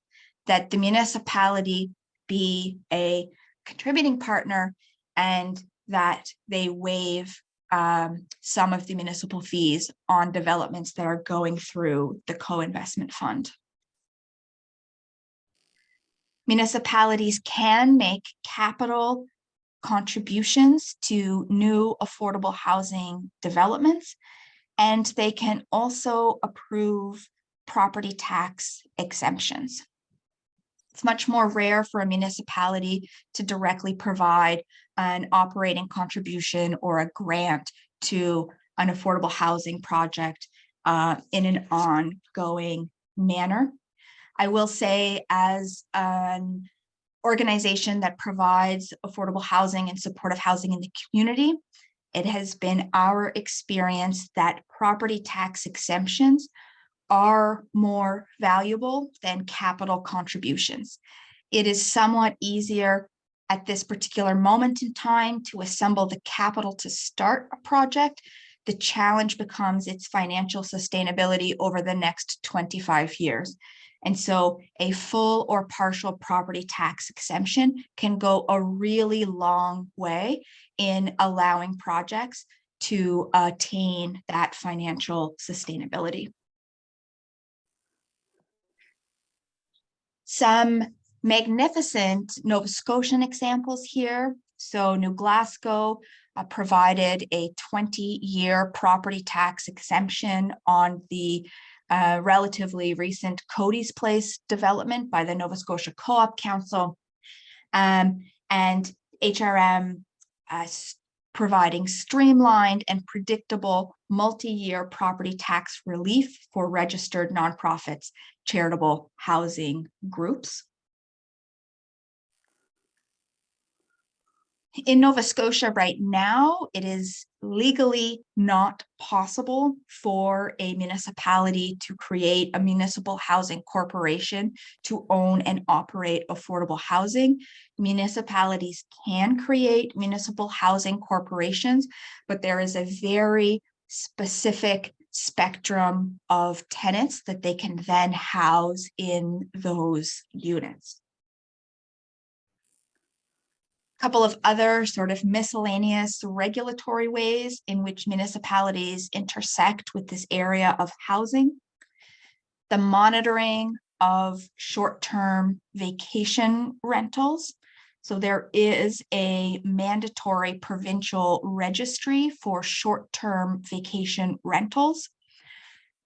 that the municipality be a contributing partner and that they waive um, some of the municipal fees on developments that are going through the co-investment fund. Municipalities can make capital contributions to new affordable housing developments and they can also approve property tax exemptions. It's much more rare for a municipality to directly provide an operating contribution or a grant to an affordable housing project uh, in an ongoing manner. I will say as an organization that provides affordable housing and supportive housing in the community, it has been our experience that property tax exemptions are more valuable than capital contributions. It is somewhat easier at this particular moment in time to assemble the capital to start a project. The challenge becomes its financial sustainability over the next 25 years. And so a full or partial property tax exemption can go a really long way in allowing projects to attain that financial sustainability. Some magnificent Nova Scotian examples here. So New Glasgow uh, provided a 20-year property tax exemption on the uh, relatively recent Cody's Place development by the Nova Scotia Co-op Council. Um, and HRM uh, providing streamlined and predictable multi-year property tax relief for registered nonprofits, charitable housing groups. In Nova Scotia right now, it is legally not possible for a municipality to create a municipal housing corporation to own and operate affordable housing. Municipalities can create municipal housing corporations, but there is a very specific spectrum of tenants that they can then house in those units couple of other sort of miscellaneous regulatory ways in which municipalities intersect with this area of housing. The monitoring of short-term vacation rentals. So there is a mandatory provincial registry for short-term vacation rentals.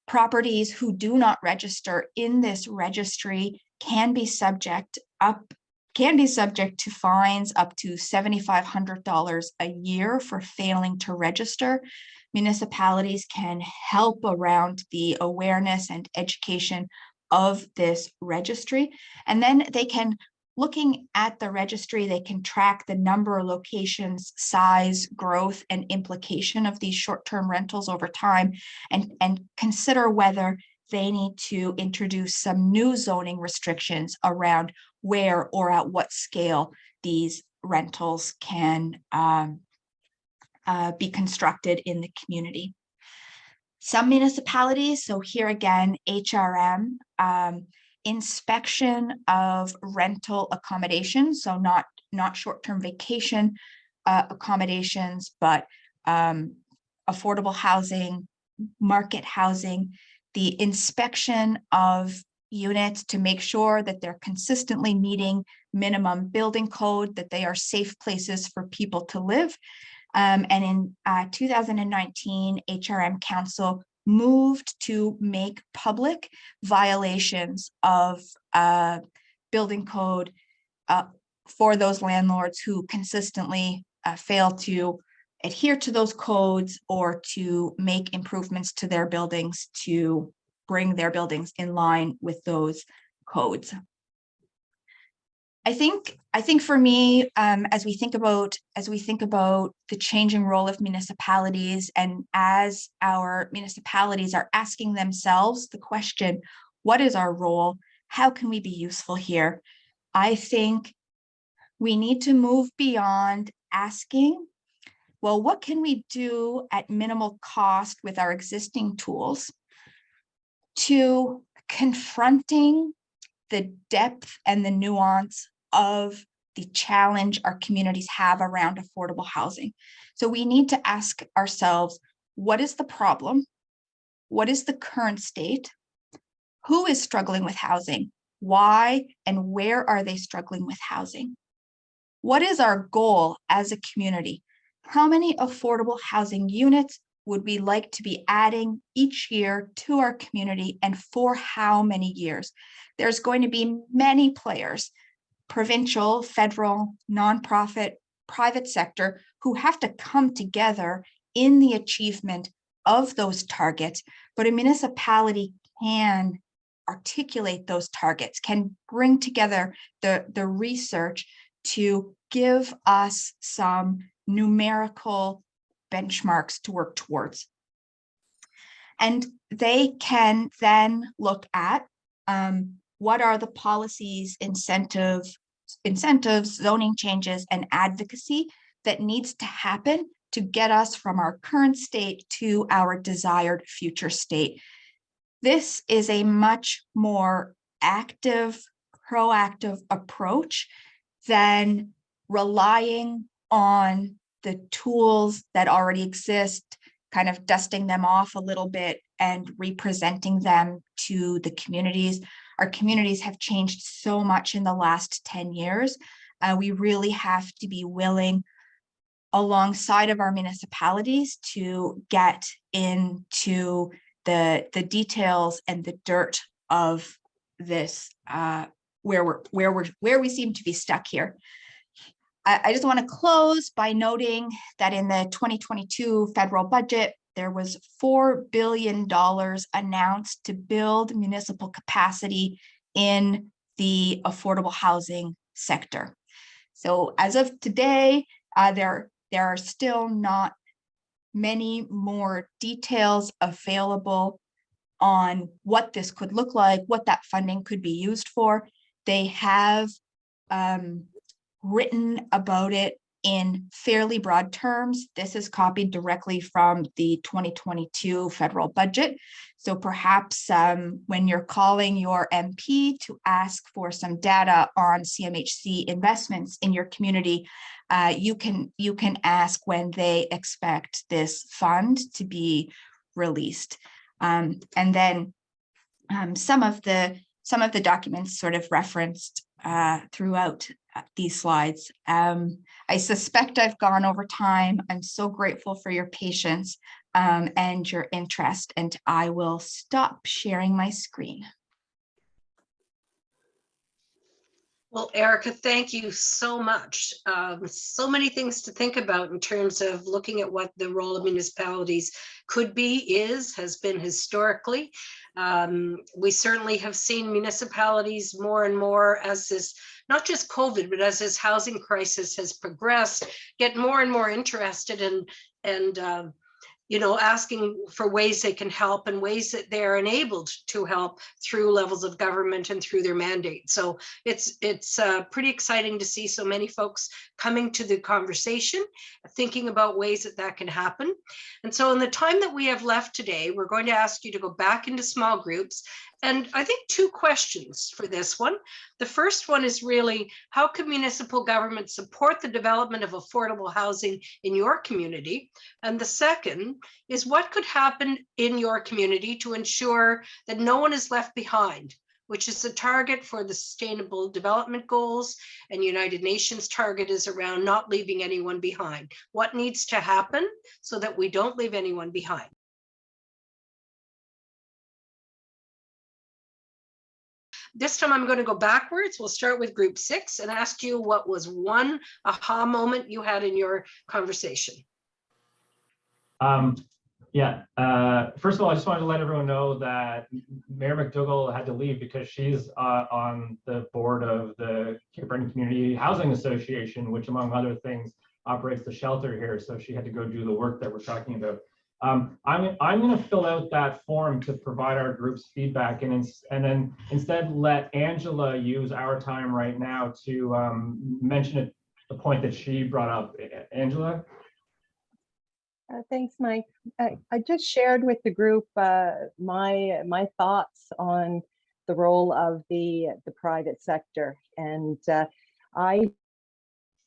Properties who do not register in this registry can be subject up can be subject to fines up to $7,500 a year for failing to register. Municipalities can help around the awareness and education of this registry. And then they can, looking at the registry, they can track the number, of locations, size, growth, and implication of these short-term rentals over time and, and consider whether they need to introduce some new zoning restrictions around where or at what scale these rentals can um, uh, be constructed in the community. Some municipalities, so here again, HRM, um, inspection of rental accommodations, so not, not short-term vacation uh, accommodations, but um, affordable housing, market housing, the inspection of units to make sure that they're consistently meeting minimum building code, that they are safe places for people to live. Um, and in uh, 2019, HRM Council moved to make public violations of uh, building code uh, for those landlords who consistently uh, fail to adhere to those codes or to make improvements to their buildings to bring their buildings in line with those codes. I think I think for me, um, as we think about as we think about the changing role of municipalities, and as our municipalities are asking themselves the question, "What is our role? How can we be useful here?" I think we need to move beyond asking, "Well, what can we do at minimal cost with our existing tools?" To confronting the depth and the nuance of the challenge our communities have around affordable housing. So we need to ask ourselves, what is the problem? What is the current state? Who is struggling with housing? Why and where are they struggling with housing? What is our goal as a community? How many affordable housing units would we like to be adding each year to our community and for how many years? There's going to be many players, provincial, federal, nonprofit, private sector, who have to come together in the achievement of those targets, but a municipality can articulate those targets, can bring together the, the research to give us some numerical benchmarks to work towards. And they can then look at um, what are the policies, incentive, incentives, zoning changes, and advocacy that needs to happen to get us from our current state to our desired future state. This is a much more active, proactive approach than relying on the tools that already exist, kind of dusting them off a little bit and representing them to the communities. Our communities have changed so much in the last 10 years. Uh, we really have to be willing alongside of our municipalities to get into the, the details and the dirt of this, uh, where we're, where we're, where we seem to be stuck here. I, just want to close by noting that in the 2022 federal budget, there was $4 billion announced to build municipal capacity in the affordable housing sector. So as of today, uh, there, there are still not many more details available on what this could look like, what that funding could be used for. They have um, written about it in fairly broad terms. This is copied directly from the 2022 federal budget. So perhaps um, when you're calling your MP to ask for some data on CMHC investments in your community, uh, you can you can ask when they expect this fund to be released. Um, and then um, some of the some of the documents sort of referenced uh, throughout uh, these slides. Um, I suspect I've gone over time. I'm so grateful for your patience um, and your interest, and I will stop sharing my screen. Well, Erika, thank you so much. Um, so many things to think about in terms of looking at what the role of municipalities could be, is, has been historically. Um, we certainly have seen municipalities more and more as this, not just COVID, but as this housing crisis has progressed, get more and more interested in and uh, you know, asking for ways they can help and ways that they're enabled to help through levels of government and through their mandate. So it's it's uh, pretty exciting to see so many folks coming to the conversation, thinking about ways that that can happen. And so in the time that we have left today, we're going to ask you to go back into small groups and I think two questions for this one. The first one is really, how can municipal government support the development of affordable housing in your community? And the second is what could happen in your community to ensure that no one is left behind, which is the target for the Sustainable Development Goals and United Nations target is around not leaving anyone behind. What needs to happen so that we don't leave anyone behind? This time I'm going to go backwards. We'll start with group six and ask you what was one aha moment you had in your conversation. Um, yeah, uh, first of all, I just wanted to let everyone know that Mayor McDougall had to leave because she's uh, on the board of the Cape Breton Community Housing Association, which among other things operates the shelter here. So she had to go do the work that we're talking about. Um, I'm, I'm going to fill out that form to provide our group's feedback and, and then instead let Angela use our time right now to um, mention the point that she brought up. Angela? Uh, thanks, Mike. I, I, just shared with the group uh, my my thoughts on the role of the the private sector, and uh, I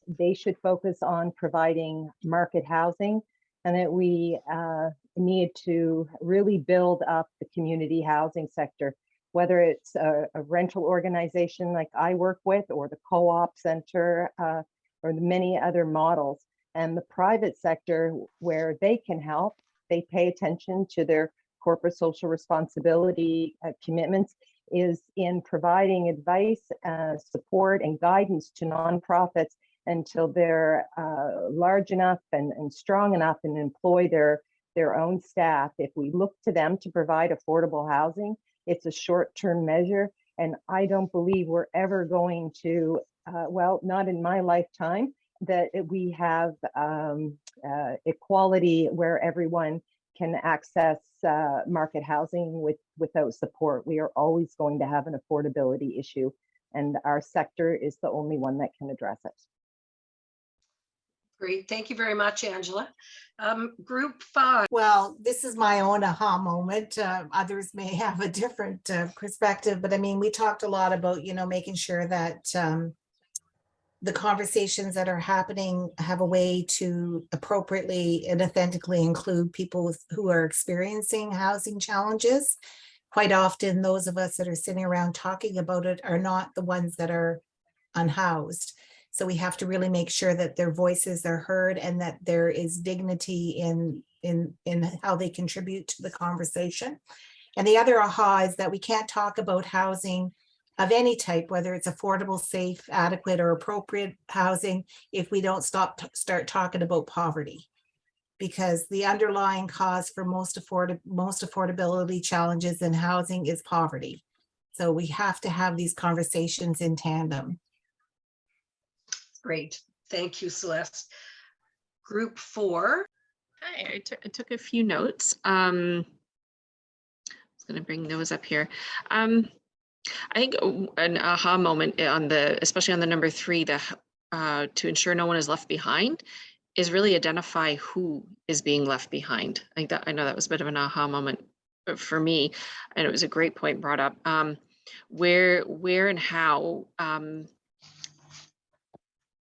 they should focus on providing market housing and that we uh, need to really build up the community housing sector, whether it's a, a rental organization like I work with or the co-op center uh, or the many other models. And the private sector where they can help, they pay attention to their corporate social responsibility uh, commitments is in providing advice, uh, support and guidance to nonprofits until they're uh, large enough and, and strong enough and employ their, their own staff. If we look to them to provide affordable housing, it's a short-term measure. And I don't believe we're ever going to, uh, well, not in my lifetime, that we have um, uh, equality where everyone can access uh, market housing with, without support. We are always going to have an affordability issue and our sector is the only one that can address it. Great, thank you very much, Angela. Um, Group five, Well, this is my own aha moment. Uh, others may [laughs] have a different uh, perspective, but I mean, we talked a lot about, you know, making sure that um, the conversations that are happening have a way to appropriately and authentically include people who are experiencing housing challenges. Quite often, those of us that are sitting around talking about it are not the ones that are unhoused. So we have to really make sure that their voices are heard and that there is dignity in, in, in how they contribute to the conversation. And the other aha is that we can't talk about housing of any type, whether it's affordable, safe, adequate, or appropriate housing, if we don't stop, start talking about poverty. Because the underlying cause for most afford, most affordability challenges in housing is poverty. So we have to have these conversations in tandem. great, thank you, Celeste. Group four, Hi, I took, I took a few notes. Um, I was gonna bring those up here. Um, I think an aha moment on the, especially on the number three, the, uh, to ensure no one is left behind is really identify who is being left behind. I think that, I know that was a bit of an aha moment uh, for me, and it was a great point brought up. Um, where, where and how, um,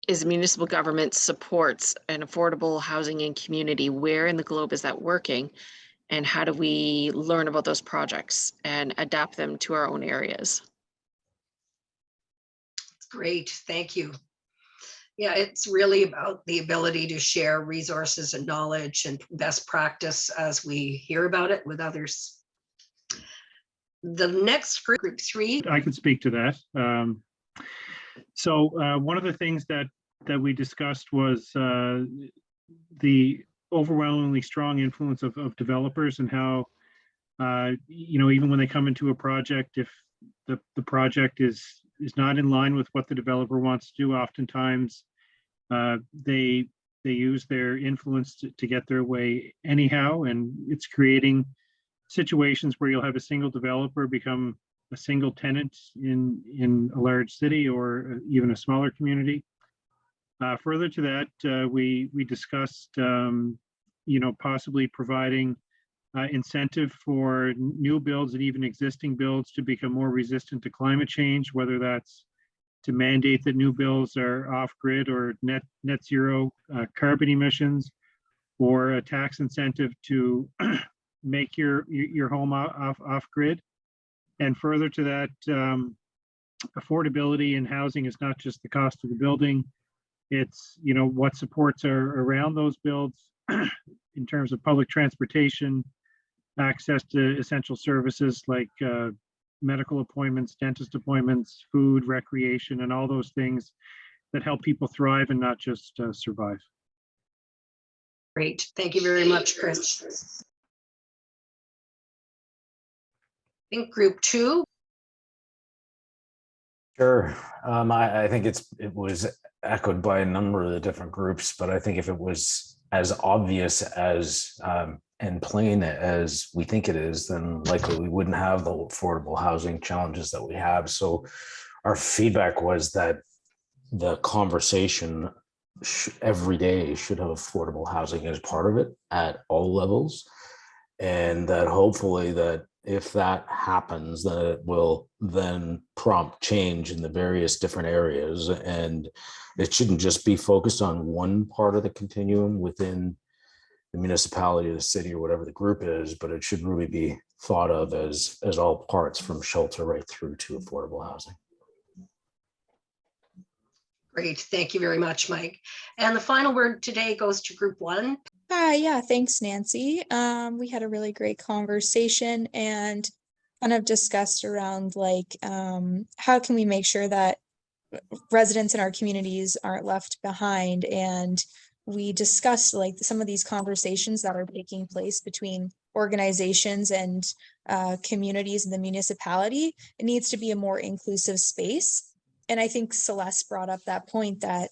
is municipal government supports an affordable housing and community, where in the globe is that working? And how do we learn about those projects and adapt them to our own areas? great, thank you. Yeah, it's really about the ability to share resources and knowledge and best practice as we hear about it with others. The next group, group three, I could speak to that. Um, So uh, one of the things that, that we discussed was uh, the overwhelmingly strong influence of, of developers and how, uh, you know, even when they come into a project, if the, the project is, is not in line with what the developer wants to do, oftentimes uh, they, they use their influence to, to get their way anyhow, and it's creating situations where you'll have a single developer become a single tenant in, in a large city or uh, even a smaller community. Uh, further to that, uh, we, we discussed, um, you know, possibly providing uh, incentive for new builds and even existing builds to become more resistant to climate change, whether that's to mandate that new builds are off-grid or net, net zero uh, carbon emissions, or a tax incentive to [clears throat] make your, your home off, off-grid. And further to that, um, affordability in housing is not just the cost of the building. It's, you know, what supports are around those builds [clears throat] in terms of public transportation, access to essential services like uh, medical appointments, dentist appointments, food, recreation, and all those things that help people thrive and not just uh, survive. great, thank you very much, Chris. I think group two, Sure. Um, I, I think it's, it was echoed by a number of the different groups, but I think if it was as obvious as, um, and plain as we think it is, then likely we wouldn't have the affordable housing challenges that we have. So our feedback was that the conversation every day should have affordable housing as part of it at all levels. And that hopefully that if that happens, then it will then prompt change in the various different areas. And it shouldn't just be focused on one part of the continuum within the municipality the city or whatever the group is, but it should really be thought of as, as all parts from shelter right through to affordable housing. great, thank you very much, Mike. And the final word today goes to group one. Hi, yeah, thanks, Nancy. Um, we had a really great conversation and kind of discussed around like, um, how can we make sure that residents in our communities aren't left behind? And we discussed like some of these conversations that are taking place between organizations and uh, communities in the municipality. It needs to be a more inclusive space. And I think Celeste brought up that point that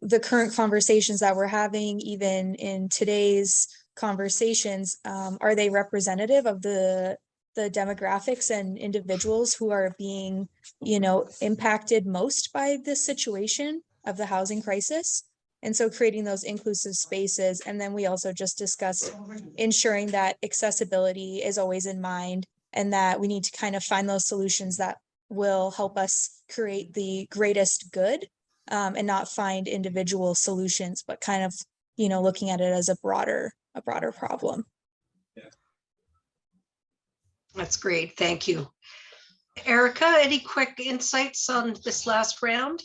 the current conversations that we're having, even in today's conversations, um, are they representative of the the demographics and individuals who are being, you know, impacted most by this situation of the housing crisis? And so creating those inclusive spaces. And then we also just discussed ensuring that accessibility is always in mind and that we need to kind of find those solutions that will help us create the greatest good um, and not find individual solutions, but kind of, you know, looking at it as a broader, a broader problem. Yeah. That's great. Thank you. Erika, any quick insights on this last round?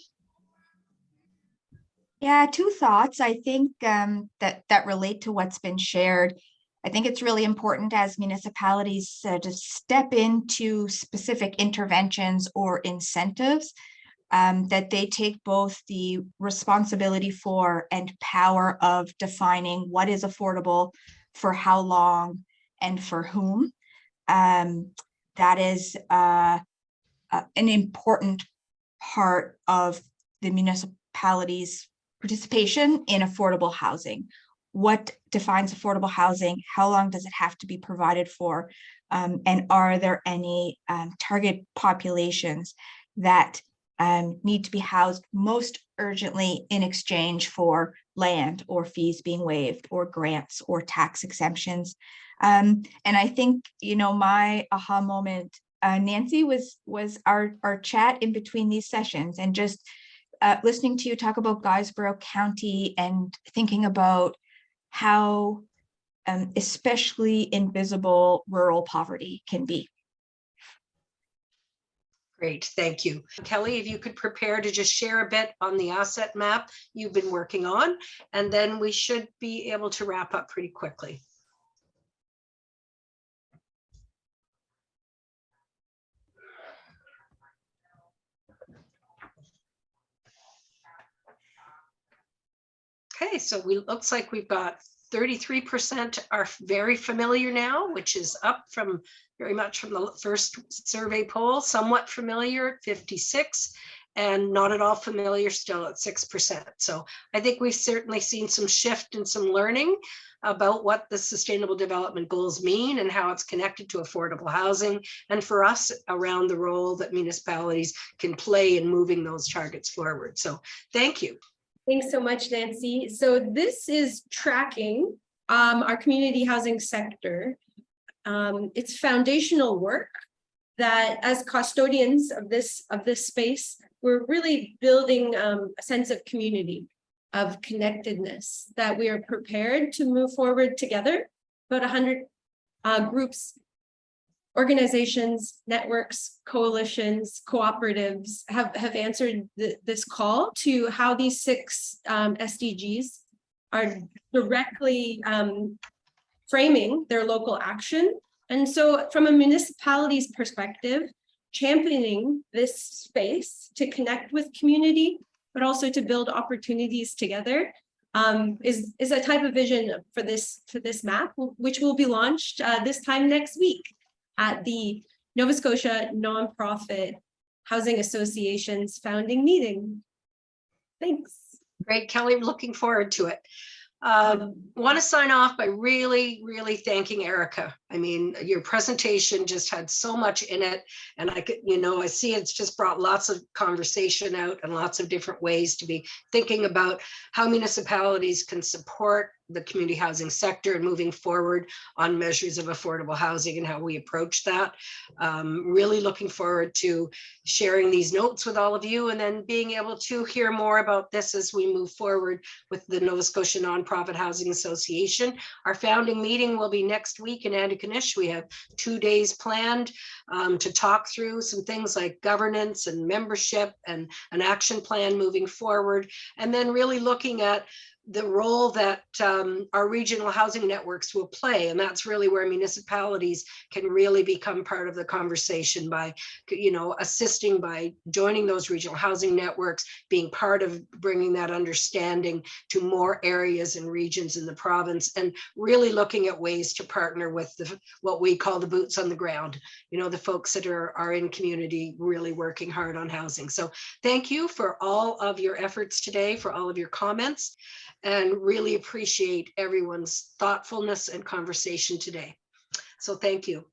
Yeah, two thoughts. I think um, that that relate to what's been shared. I think it's really important as municipalities uh, to step into specific interventions or incentives um, that they take both the responsibility for and power of defining what is affordable for how long and for whom. Um, that is uh, uh, an important part of the municipalities participation in affordable housing. What defines affordable housing? How long does it have to be provided for? Um, and are there any um, target populations that um, need to be housed most urgently in exchange for land or fees being waived or grants or tax exemptions? Um, and I think, you know, my aha moment, uh, Nancy, was was our, our chat in between these sessions and just uh, listening to you talk about Guysborough County and thinking about how um, especially invisible rural poverty can be. Great, thank you. Kelly, if you could prepare to just share a bit on the asset map you've been working on, and then we should be able to wrap up pretty quickly. Okay, so we, looks like we've got thirty-three percent are very familiar now, which is up from very much from the first survey poll, somewhat familiar at fifty-six, and not at all familiar still at six percent. So I think we've certainly seen some shift and some learning about what the sustainable development goals mean and how it's connected to affordable housing. And for us around the role that municipalities can play in moving those targets forward. So thank you. Thanks so much, Nancy. So this is tracking um, our community housing sector. Um, it's foundational work that as custodians of this of this space, we're really building um, a sense of community, of connectedness, that we are prepared to move forward together. About 100 uh, groups organizations, networks, coalitions, cooperatives have, have answered th this call to how these six um, SDGs are directly um, framing their local action. And so from a municipality's perspective, championing this space to connect with community, but also to build opportunities together um, is, is a type of vision for this, for this map, which will be launched uh, this time next week at the Nova Scotia Nonprofit Housing Association's founding meeting. Thanks. Great, Kelly, looking forward to it. Um, want to sign off by really, really thanking Erika. I mean, your presentation just had so much in it. And I could, you know, I see it's just brought lots of conversation out and lots of different ways to be thinking about how municipalities can support the community housing sector and moving forward on measures of affordable housing and how we approach that. Um, really looking forward to sharing these notes with all of you and then being able to hear more about this as we move forward with the Nova Scotia Nonprofit Housing Association. Our founding meeting will be next week in Antigonish. We have two days planned um, to talk through some things like governance and membership and an action plan moving forward. And then really looking at the role that um, our regional housing networks will play. And that's really where municipalities can really become part of the conversation by, you know, assisting by joining those regional housing networks, being part of bringing that understanding to more areas and regions in the province, and really looking at ways to partner with the, what we call the boots on the ground, you know, the folks that are, are in community really working hard on housing. So thank you for all of your efforts today, for all of your comments and really appreciate everyone's thoughtfulness and conversation today. So thank you.